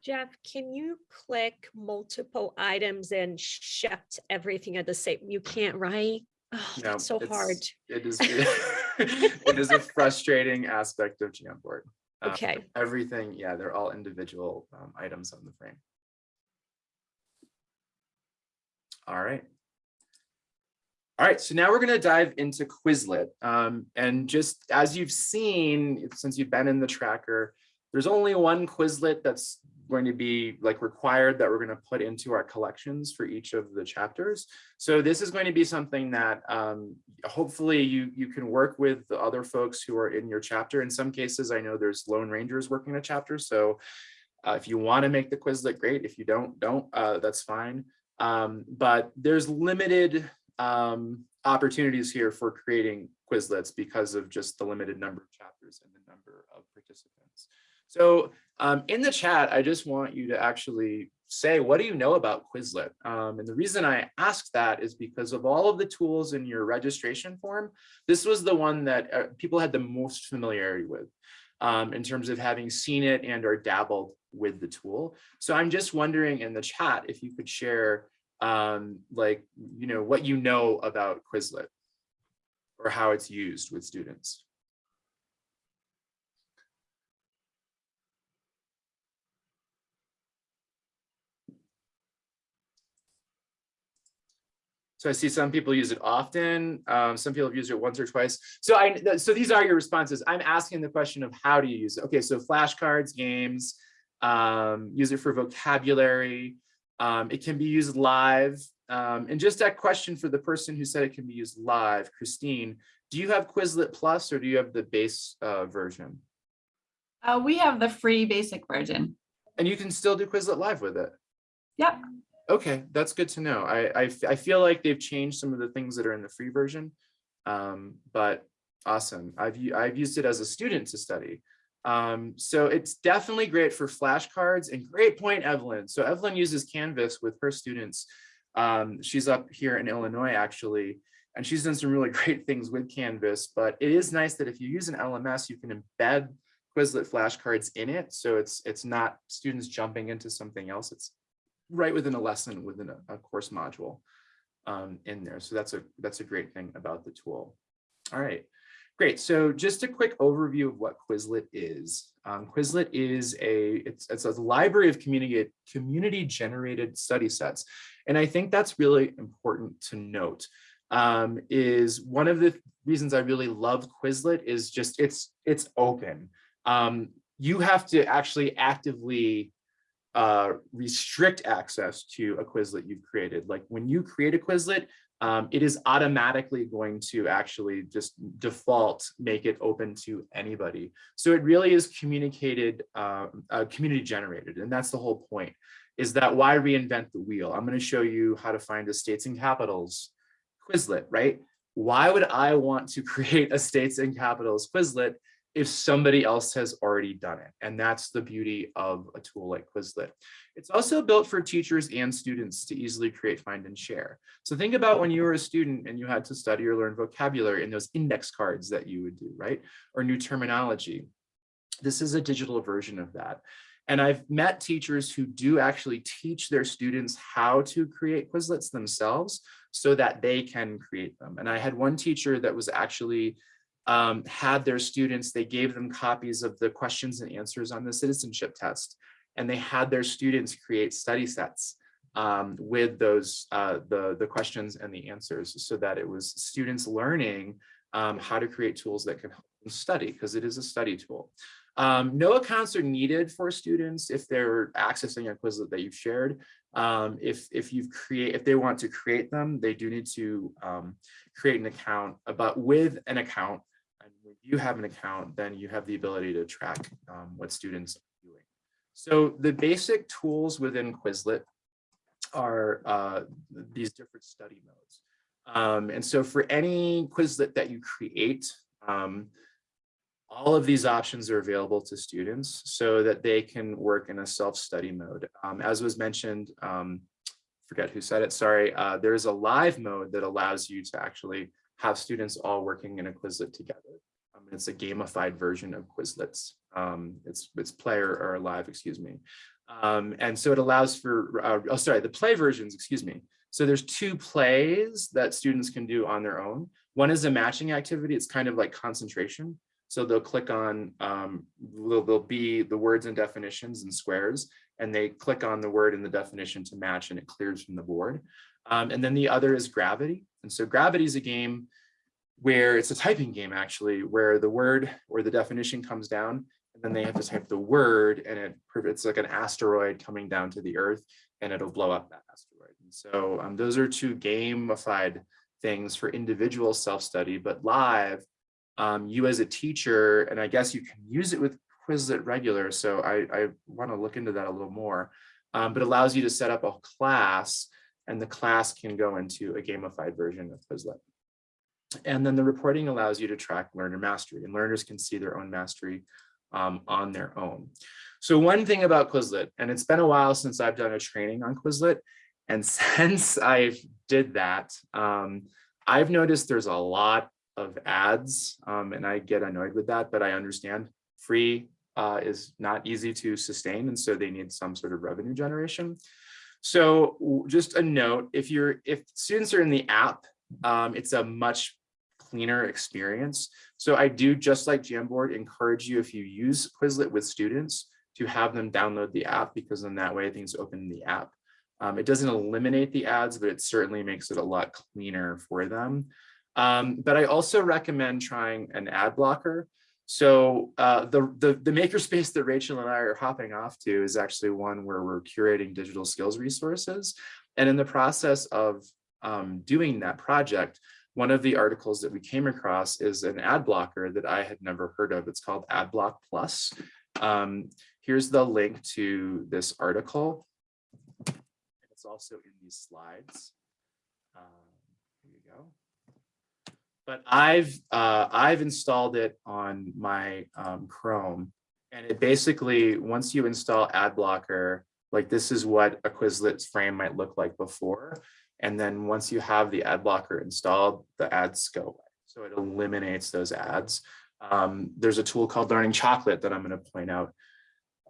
Jeff, can you click multiple items and shift everything at the same? You can't, right? Oh, No, that's so hard. It is, it is a frustrating aspect of Jamboard. Um, Okay. Everything, yeah, they're all individual um, items on the frame. All right. All right, so now we're going to dive into Quizlet. Um, and just as you've seen, since you've been in the tracker, there's only one Quizlet that's going to be like required that we're going to put into our collections for each of the chapters. So this is going to be something that um, hopefully you, you can work with the other folks who are in your chapter. In some cases, I know there's Lone Rangers working a chapter. So uh, if you want to make the Quizlet, great. If you don't, don't, uh, that's fine. Um, but there's limited um, opportunities here for creating Quizlets because of just the limited number of chapters and the number of participants. So um, in the chat, I just want you to actually say, what do you know about Quizlet? Um, and the reason I ask that is because of all of the tools in your registration form, this was the one that uh, people had the most familiarity with um, in terms of having seen it and or dabbled with the tool. So I'm just wondering in the chat if you could share um, like, you know, what you know about Quizlet or how it's used with students. So I see some people use it often. Um, some people have used it once or twice. So I, so these are your responses. I'm asking the question of how do you use it? Okay, so flashcards, games, um, use it for vocabulary. Um, it can be used live. Um, and just that question for the person who said it can be used live, Christine, do you have Quizlet Plus or do you have the base uh, version? Uh, we have the free basic version. And you can still do Quizlet Live with it. Yep. Okay, that's good to know. I I feel like they've changed some of the things that are in the free version. Um, but awesome. I've, I've used it as a student to study. Um, so it's definitely great for flashcards and great point, Evelyn. So Evelyn uses Canvas with her students. Um, she's up here in Illinois, actually, and she's done some really great things with Canvas, but it is nice that if you use an LMS, you can embed Quizlet flashcards in it. So it's, it's not students jumping into something else. It's right within a lesson within a, a course module um, in there. So that's a that's a great thing about the tool. All right, great. So just a quick overview of what Quizlet is. Um, Quizlet is a it's it's a library of community community generated study sets, and I think that's really important to note. Um, is one of the reasons I really love Quizlet is just it's it's open. Um, you have to actually actively uh, restrict access to a Quizlet you've created. Like when you create a Quizlet, um, it is automatically going to actually just default make it open to anybody. So it really is communicated, um, uh, community generated. And that's the whole point is that why reinvent the wheel? I'm going to show you how to find a states and capitals Quizlet, right? Why would I want to create a states and capitals Quizlet if somebody else has already done it. And that's the beauty of a tool like Quizlet. It's also built for teachers and students to easily create, find, and share. So think about when you were a student and you had to study or learn vocabulary in those index cards that you would do, right? Or new terminology. This is a digital version of that. And I've met teachers who do actually teach their students how to create Quizlets themselves so that they can create them. And I had one teacher that was actually um, had their students, they gave them copies of the questions and answers on the citizenship test, and they had their students create study sets um, with those, uh, the, the questions and the answers so that it was students learning um, how to create tools that can help them study because it is a study tool. Um, no accounts are needed for students if they're accessing a Quizlet that you've shared. Um, if, if you've create, if they want to create them, they do need to um, create an account, but with an account, you have an account, then you have the ability to track um, what students are doing. So the basic tools within Quizlet are uh, these different study modes. Um, and so for any Quizlet that you create, um, all of these options are available to students so that they can work in a self-study mode. Um, as was mentioned, um, forget who said it, sorry, uh, there's a live mode that allows you to actually have students all working in a Quizlet together. Um, it's a gamified version of Quizlets. Um, it's, it's player or live, excuse me. Um, and so it allows for, uh, oh, sorry, the play versions, excuse me. So there's two plays that students can do on their own. One is a matching activity. It's kind of like concentration. So they'll click on, um, there'll, there'll be the words and definitions and squares, and they click on the word and the definition to match and it clears from the board. Um, and then the other is gravity. And so gravity is a game where it's a typing game actually, where the word or the definition comes down and then they have to type the word and it, it's like an asteroid coming down to the earth and it'll blow up that asteroid. And so um, those are two gamified things for individual self-study, but live, um, you as a teacher, and I guess you can use it with Quizlet regular, so I, I want to look into that a little more, um, but allows you to set up a class and the class can go into a gamified version of Quizlet. And then the reporting allows you to track learner mastery and learners can see their own mastery um, on their own. So one thing about Quizlet, and it's been a while since I've done a training on Quizlet, and since I did that, um, I've noticed there's a lot of ads um, and I get annoyed with that, but I understand free uh, is not easy to sustain. And so they need some sort of revenue generation. So just a note, if you're, if students are in the app, um, it's a much cleaner experience. So I do, just like Jamboard, encourage you if you use Quizlet with students to have them download the app because in that way things open in the app. Um, it doesn't eliminate the ads, but it certainly makes it a lot cleaner for them. Um, but I also recommend trying an ad blocker. So uh, the, the, the makerspace that Rachel and I are hopping off to is actually one where we're curating digital skills resources. And in the process of um, doing that project, one of the articles that we came across is an ad blocker that I had never heard of. It's called AdBlock Plus. Um, here's the link to this article. It's also in these slides. Um, Here you go. But I've, uh, I've installed it on my um, Chrome. And it basically, once you install ad blocker, like this is what a Quizlet frame might look like before. And then once you have the ad blocker installed, the ads go away. So it eliminates those ads. Um, there's a tool called Learning Chocolate that I'm going to point out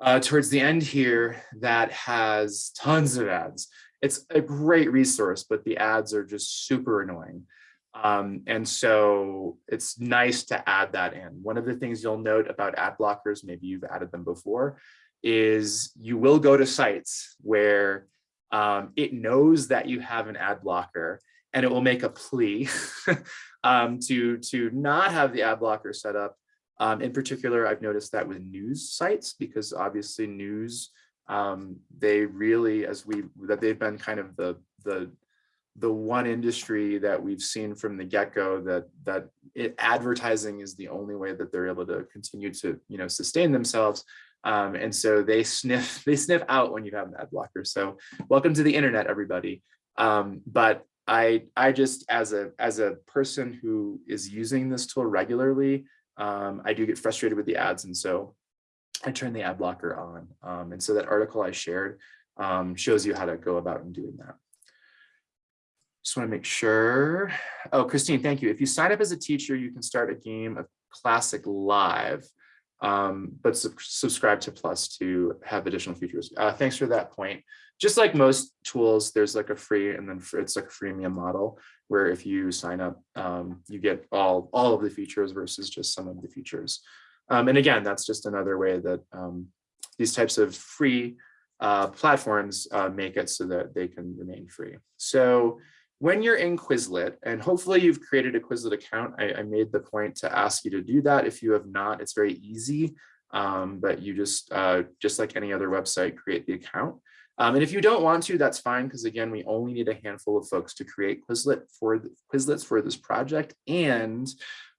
uh, towards the end here that has tons of ads. It's a great resource, but the ads are just super annoying. Um, and so it's nice to add that in. One of the things you'll note about ad blockers, maybe you've added them before, is you will go to sites where um, it knows that you have an ad blocker and it will make a plea um, to, to not have the ad blocker set up. Um, in particular, I've noticed that with news sites, because obviously news, um, they really, as we, that they've been kind of the, the, the one industry that we've seen from the get-go that, that it, advertising is the only way that they're able to continue to, you know, sustain themselves. Um, and so they sniff, they sniff out when you have an ad blocker. So welcome to the internet, everybody. Um, but I, I just, as a, as a person who is using this tool regularly, um, I do get frustrated with the ads. And so I turn the ad blocker on. Um, and so that article I shared um, shows you how to go about in doing that. Just want to make sure. Oh, Christine, thank you. If you sign up as a teacher, you can start a game of Classic Live, um, but sub subscribe to Plus to have additional features. Uh, thanks for that point. Just like most tools, there's like a free and then it's like a freemium model where if you sign up, um, you get all, all of the features versus just some of the features. Um, and again, that's just another way that um, these types of free uh, platforms uh, make it so that they can remain free. So when you're in Quizlet, and hopefully you've created a Quizlet account, I, I made the point to ask you to do that. If you have not, it's very easy, um, but you just, uh, just like any other website, create the account. Um, and if you don't want to, that's fine, because again, we only need a handful of folks to create Quizlet for the, Quizlets for this project, and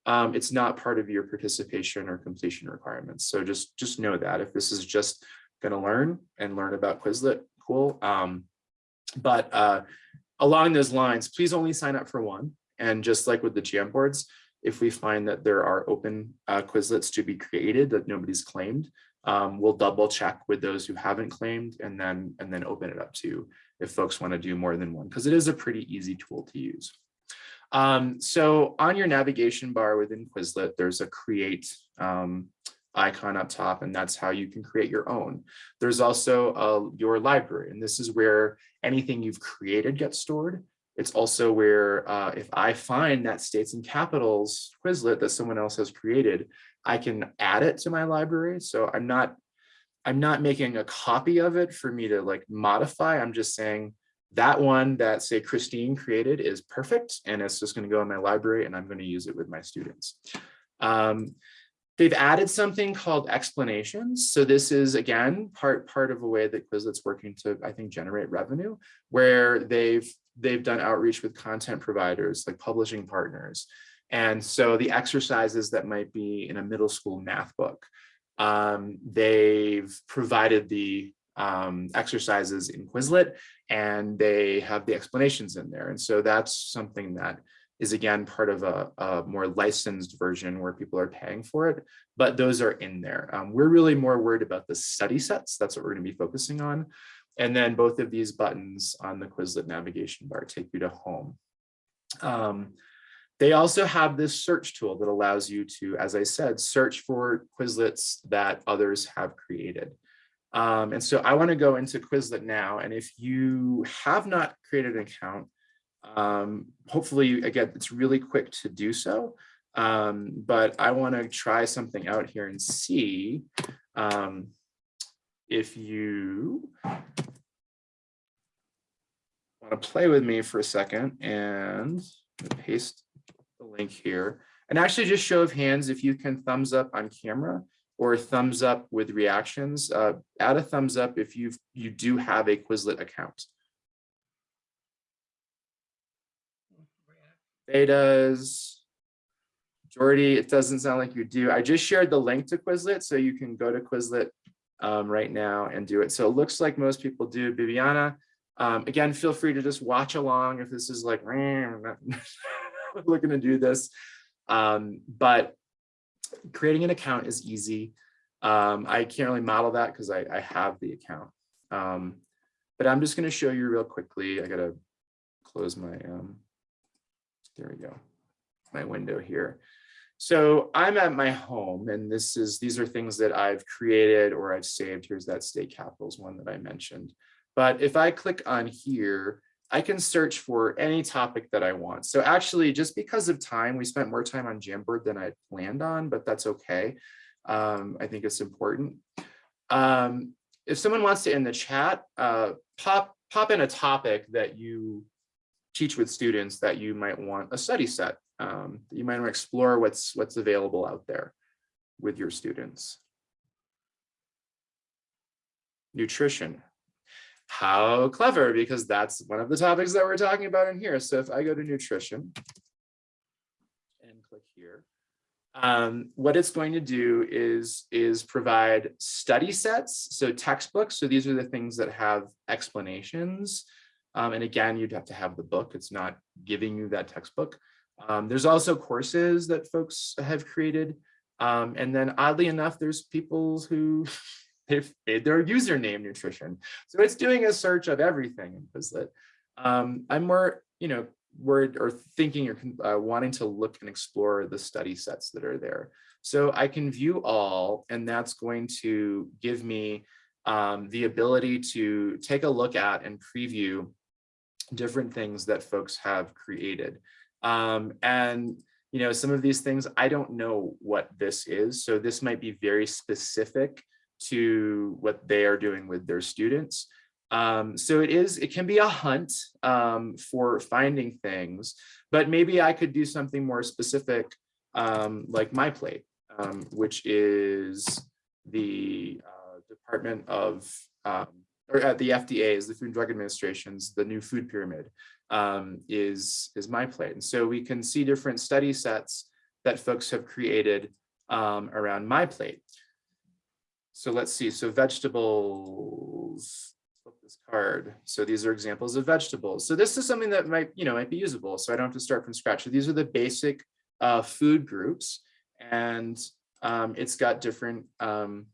um, it's not part of your participation or completion requirements. So just, just know that if this is just going to learn and learn about Quizlet, cool. Um, but uh, along those lines, please only sign up for one. And just like with the Jamboards, if we find that there are open uh, Quizlets to be created that nobody's claimed, um, we'll double check with those who haven't claimed and then and then open it up to if folks want to do more than one because it is a pretty easy tool to use. Um, so on your navigation bar within Quizlet, there's a create um, icon up top, and that's how you can create your own. There's also uh, your library, and this is where anything you've created gets stored. It's also where uh, if I find that states and capitals Quizlet that someone else has created, I can add it to my library. So I'm not, I'm not making a copy of it for me to like modify. I'm just saying that one that say Christine created is perfect and it's just going to go in my library and I'm going to use it with my students. Um, they've added something called explanations. So this is again part part of a way that Quizlet's working to I think generate revenue, where they've they've done outreach with content providers like publishing partners. And so the exercises that might be in a middle school math book, um, they've provided the um, exercises in Quizlet and they have the explanations in there. And so that's something that is again part of a, a more licensed version where people are paying for it, but those are in there. Um, we're really more worried about the study sets. That's what we're gonna be focusing on. And then both of these buttons on the Quizlet navigation bar take you to home. Um, they also have this search tool that allows you to, as I said, search for Quizlets that others have created. Um, and so I want to go into Quizlet now. And if you have not created an account, um, hopefully, again, it's really quick to do so. Um, but I want to try something out here and see um, if you want to play with me for a second and paste the link here. And actually just show of hands if you can thumbs up on camera or thumbs up with reactions. Uh, add a thumbs up if you you do have a Quizlet account. Betas, Jordy, it doesn't sound like you do. I just shared the link to Quizlet, so you can go to Quizlet um, right now and do it. So it looks like most people do. Bibiana, Um, again, feel free to just watch along if this is like, looking to do this. Um, but creating an account is easy. Um, I can't really model that because I, I have the account. Um, but I'm just going to show you real quickly. I got to close my, um, there we go, my window here. So I'm at my home and this is, these are things that I've created or I've saved. Here's that state capitals one that I mentioned. But if I click on here, I can search for any topic that I want. So actually, just because of time, we spent more time on Jamboard than I planned on, but that's okay. Um, I think it's important. Um, if someone wants to in the chat, uh, pop, pop in a topic that you teach with students that you might want a study set. Um, you might want to explore what's what's available out there with your students. Nutrition. How clever, because that's one of the topics that we're talking about in here. So if I go to nutrition and click here, um, what it's going to do is, is provide study sets, so textbooks. So these are the things that have explanations. Um, and again, you'd have to have the book. It's not giving you that textbook. Um, there's also courses that folks have created. Um, and then oddly enough, there's people who they've made their username nutrition. So it's doing a search of everything in Quizlet. Um, I'm more, you know, worried or thinking or uh, wanting to look and explore the study sets that are there. So I can view all, and that's going to give me um, the ability to take a look at and preview different things that folks have created. Um, and you know, some of these things, I don't know what this is. So this might be very specific to what they are doing with their students. Um, so it is, it can be a hunt um, for finding things, but maybe I could do something more specific um, like my plate, um, which is the uh, Department of, um, or at the FDA is the Food and Drug Administration's, the new food pyramid um, is, is my plate. And so we can see different study sets that folks have created around my plate. So let's see, so vegetables, flip this card. So these are examples of vegetables. So this is something that might, you know, might be usable. So I don't have to start from scratch. So these are the basic uh, food groups and um, it's got different um,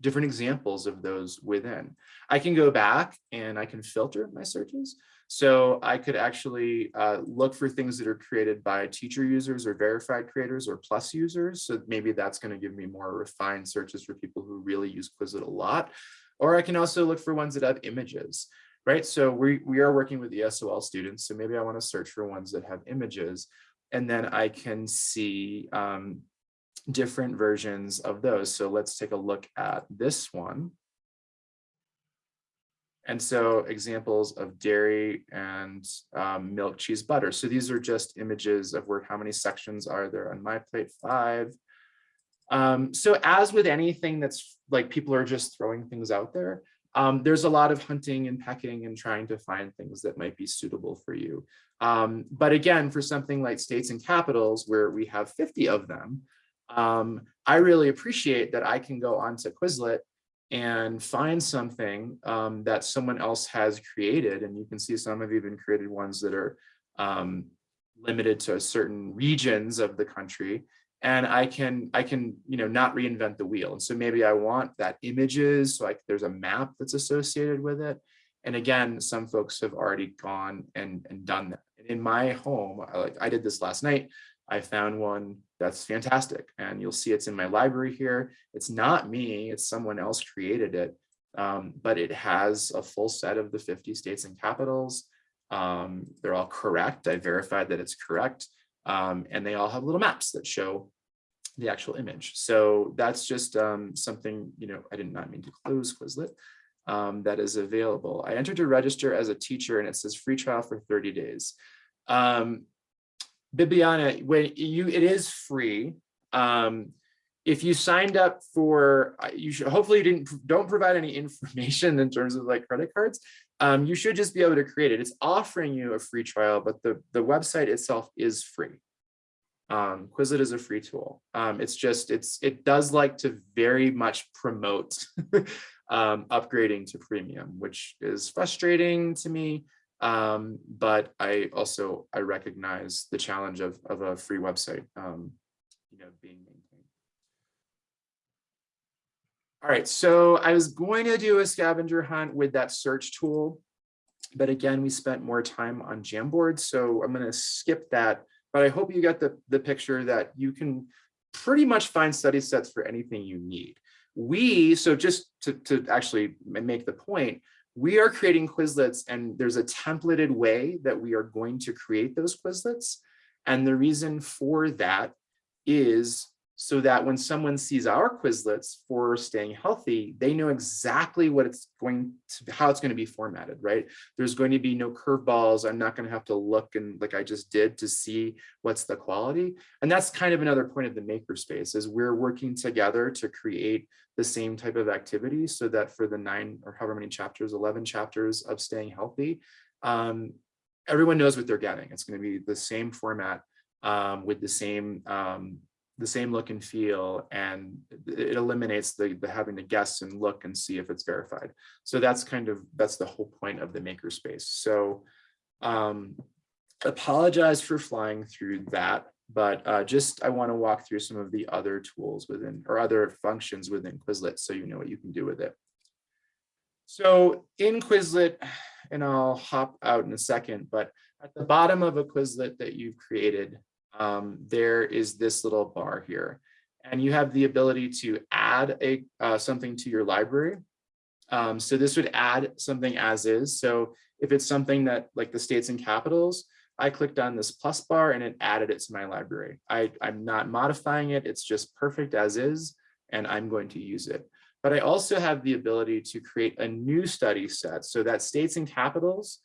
different examples of those within. I can go back and I can filter my searches. So I could actually uh, look for things that are created by teacher users or verified creators or plus users. So maybe that's going to give me more refined searches for people who really use Quizlet a lot. Or I can also look for ones that have images, right? So we, we are working with ESOL students. So maybe I want to search for ones that have images. And then I can see um, different versions of those. So let's take a look at this one. And so examples of dairy and um, milk, cheese, butter. So these are just images of where how many sections are there on my plate five. Um, so as with anything that's like people are just throwing things out there, um, there's a lot of hunting and pecking and trying to find things that might be suitable for you. Um, but again, for something like states and capitals where we have 50 of them, um, I really appreciate that I can go onto Quizlet and find something um, that someone else has created. And you can see some have even created ones that are um, limited to certain regions of the country. And I can, I can, you know, not reinvent the wheel. And so maybe I want that images, so like there's a map that's associated with it. And again, some folks have already gone and, and done that. In my home, I, like I did this last night, I found one that's fantastic. And you'll see it's in my library here. It's not me, it's someone else created it. Um, but it has a full set of the 50 states and capitals. Um, they're all correct. I verified that it's correct. Um, and they all have little maps that show the actual image. So that's just um, something, you know, I did not mean to close Quizlet. Um, that is available. I entered to register as a teacher and it says free trial for 30 days. Um, Bibiana, when you it is free. Um, if you signed up for, uh, you should hopefully you didn't don't provide any information in terms of like credit cards. Um, you should just be able to create it. It's offering you a free trial, but the the website itself is free. Um, Quizlet is a free tool. Um, it's just it's it does like to very much promote um, upgrading to premium, which is frustrating to me. Um, but I also, I recognize the challenge of, of a free website, um, you know, being maintained. All right, so I was going to do a scavenger hunt with that search tool. But again, we spent more time on Jamboard, so I'm gonna skip that. But I hope you got the, the picture that you can pretty much find study sets for anything you need. We, so just to, to actually make the point, we are creating Quizlets and there's a templated way that we are going to create those Quizlets. And the reason for that is so that when someone sees our Quizlets for staying healthy, they know exactly what it's going to, how it's going to be formatted, right? There's going to be no curveballs. I'm not going to have to look and like I just did to see what's the quality. And that's kind of another point of the makerspace is we're working together to create the same type of activity so that for the nine or however many chapters, 11 chapters of staying healthy, um, everyone knows what they're getting. It's going to be the same format um, with the same um, the same look and feel, and it eliminates the, the having to guess and look and see if it's verified. So that's kind of that's the whole point of the makerspace. So um, apologize for flying through that, but uh, just I want to walk through some of the other tools within or other functions within Quizlet so you know what you can do with it. So in Quizlet, and I'll hop out in a second, but at the bottom of a Quizlet that you've created, um, there is this little bar here. And you have the ability to add a uh, something to your library. Um, so this would add something as is. So if it's something that like the states and capitals, I clicked on this plus bar and it added it to my library. I, I'm not modifying it. It's just perfect as is, and I'm going to use it. But I also have the ability to create a new study set. So that states and capitals,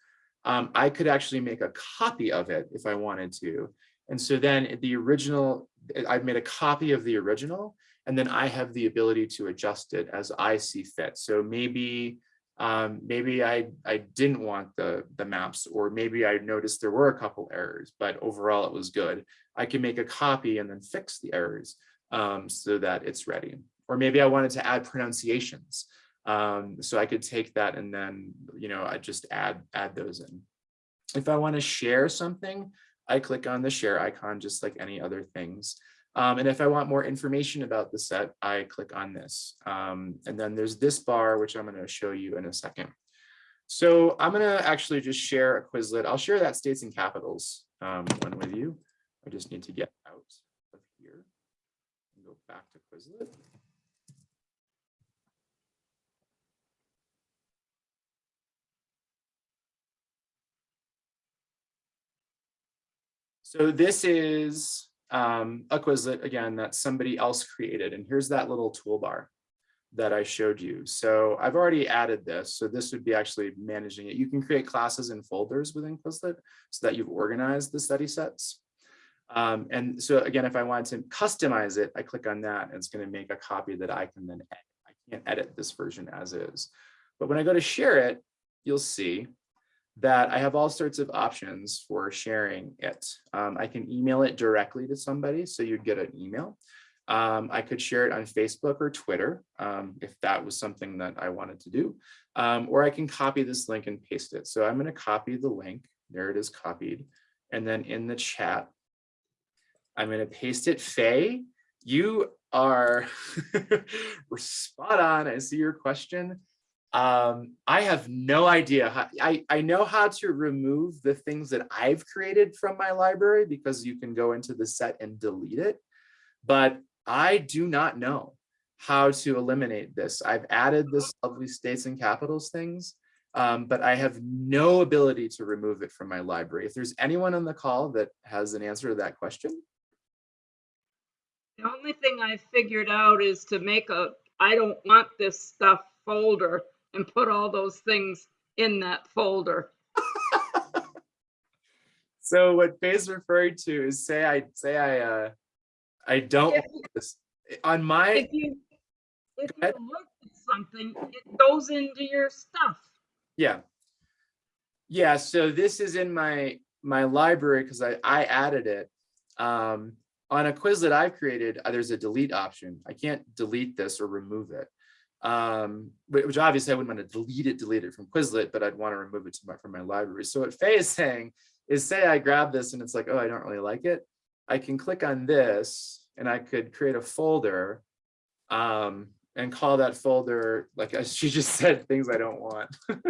um, I could actually make a copy of it if I wanted to. And so then the original, I've made a copy of the original, and then I have the ability to adjust it as I see fit. So maybe um, maybe I, I didn't want the, the maps, or maybe I noticed there were a couple errors, but overall it was good. I can make a copy and then fix the errors um, so that it's ready. Or maybe I wanted to add pronunciations. Um, so I could take that and then, you know, I just add, add those in. If I want to share something, I click on the share icon, just like any other things. Um, and if I want more information about the set, I click on this. Um, and then there's this bar, which I'm going to show you in a second. So I'm going to actually just share a Quizlet. I'll share that states and capitals um, one with you. I just need to get out of here and go back to Quizlet. So this is um, a Quizlet, again, that somebody else created. And here's that little toolbar that I showed you. So I've already added this. So this would be actually managing it. You can create classes and folders within Quizlet so that you've organized the study sets. Um, and so again, if I wanted to customize it, I click on that and it's going to make a copy that I can then edit. I can't edit this version as is. But when I go to share it, you'll see that I have all sorts of options for sharing it. Um, I can email it directly to somebody, so you'd get an email. Um, I could share it on Facebook or Twitter um, if that was something that I wanted to do, um, or I can copy this link and paste it. So I'm going to copy the link. There it is copied. And then in the chat, I'm going to paste it. Faye, you are spot on. I see your question. Um, I have no idea. How, I, I know how to remove the things that I've created from my library because you can go into the set and delete it. But I do not know how to eliminate this. I've added this lovely states and capitals things, um, but I have no ability to remove it from my library. If there's anyone on the call that has an answer to that question. The only thing I figured out is to make a, I don't want this stuff folder and put all those things in that folder. So what Faye's referring to is say I say I uh I don't If want this on my If you, if you look at something, it goes into your stuff. yeah. Yeah, so this is in my my library because I I added it. Um on a quiz that I've created, uh, there's a delete option. I can't delete this or remove it. Um, which obviously I wouldn't want to delete it, delete it from Quizlet, but I'd want to remove it my, from my library. So what Faye is saying is say I grab this and it's like, oh, I don't really like it. I can click on this and I could create a folder um, and call that folder, like she just said, things I don't want.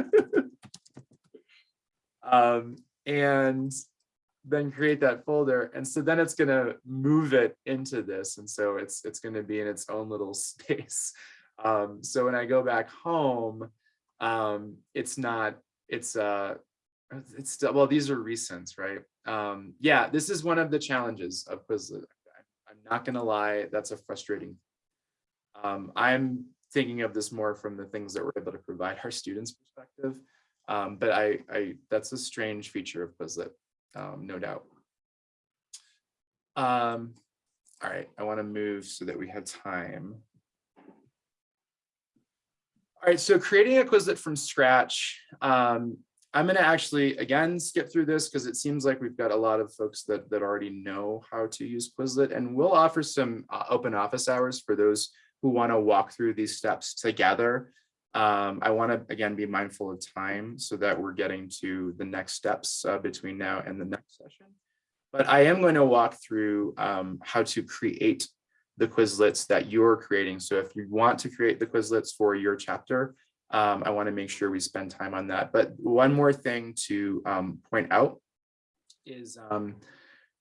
um, and then create that folder. And so then it's gonna move it into this. And so it's it's gonna be in its own little space. Um, so when I go back home, um, it's not, it's uh it's still, well, these are recents, right? Um, yeah, this is one of the challenges of Quizlet. I'm not gonna lie, that's a frustrating. Um, I'm thinking of this more from the things that we're able to provide our students perspective. Um, but I, I, that's a strange feature of Quizlet, um, no doubt. Um, all right, I want to move so that we have time. All right, so creating a Quizlet from scratch. Um, I'm going to actually, again, skip through this because it seems like we've got a lot of folks that, that already know how to use Quizlet. And we'll offer some uh, open office hours for those who want to walk through these steps together. Um, I want to, again, be mindful of time so that we're getting to the next steps uh, between now and the next session. But I am going to walk through um, how to create the Quizlets that you're creating. So if you want to create the Quizlets for your chapter, um, I want to make sure we spend time on that. But one more thing to um, point out is, um,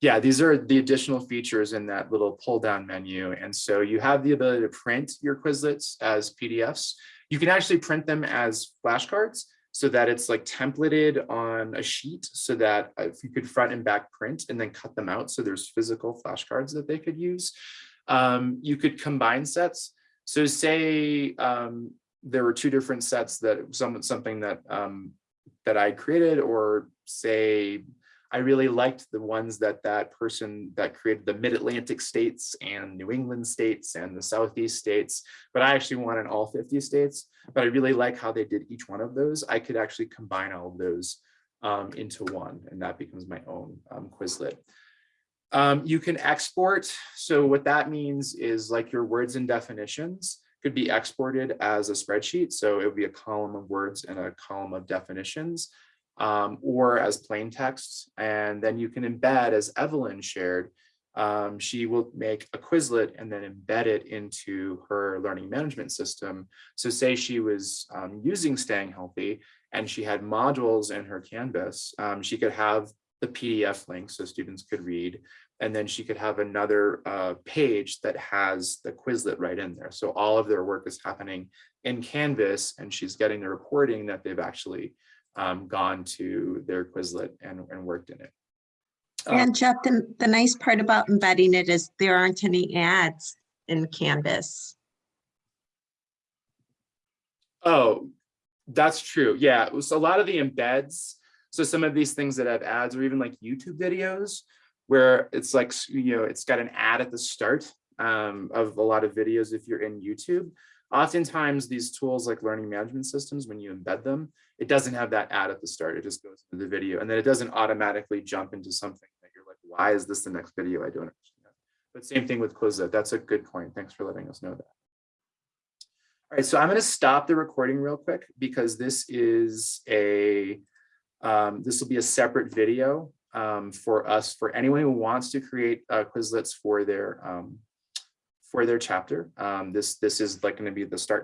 yeah, these are the additional features in that little pull down menu. And so you have the ability to print your Quizlets as PDFs. You can actually print them as flashcards so that it's like templated on a sheet so that if you could front and back print and then cut them out. So there's physical flashcards that they could use. Um, you could combine sets. So say um, there were two different sets that some something that um, that I created, or say I really liked the ones that that person that created the Mid-Atlantic states and New England states and the Southeast states, but I actually wanted all 50 states, but I really like how they did each one of those. I could actually combine all of those um, into one, and that becomes my own um, Quizlet. Um, you can export. So what that means is like your words and definitions could be exported as a spreadsheet. So it would be a column of words and a column of definitions um, or as plain text. And then you can embed as Evelyn shared, um, she will make a Quizlet and then embed it into her learning management system. So say she was um, using Staying Healthy and she had modules in her Canvas, um, she could have the PDF link so students could read. And then she could have another uh, page that has the Quizlet right in there. So all of their work is happening in Canvas and she's getting the reporting that they've actually um, gone to their Quizlet and, and worked in it. Um, And Jeff, the, the nice part about embedding it is there aren't any ads in Canvas. Oh, that's true. Yeah, it was a lot of the embeds. So some of these things that have ads or even like YouTube videos where it's like, you know, it's got an ad at the start um, of a lot of videos if you're in YouTube. Oftentimes these tools like learning management systems, when you embed them, it doesn't have that ad at the start. It just goes into the video and then it doesn't automatically jump into something that you're like, why is this the next video? I don't understand. But same thing with Quizlet. That's a good point. Thanks for letting us know that. All right, so I'm going to stop the recording real quick because this is a, um, this will be a separate video um, for us, for anyone who wants to create uh, Quizlets for their, um, for their chapter. Um, this, this is like going to be the start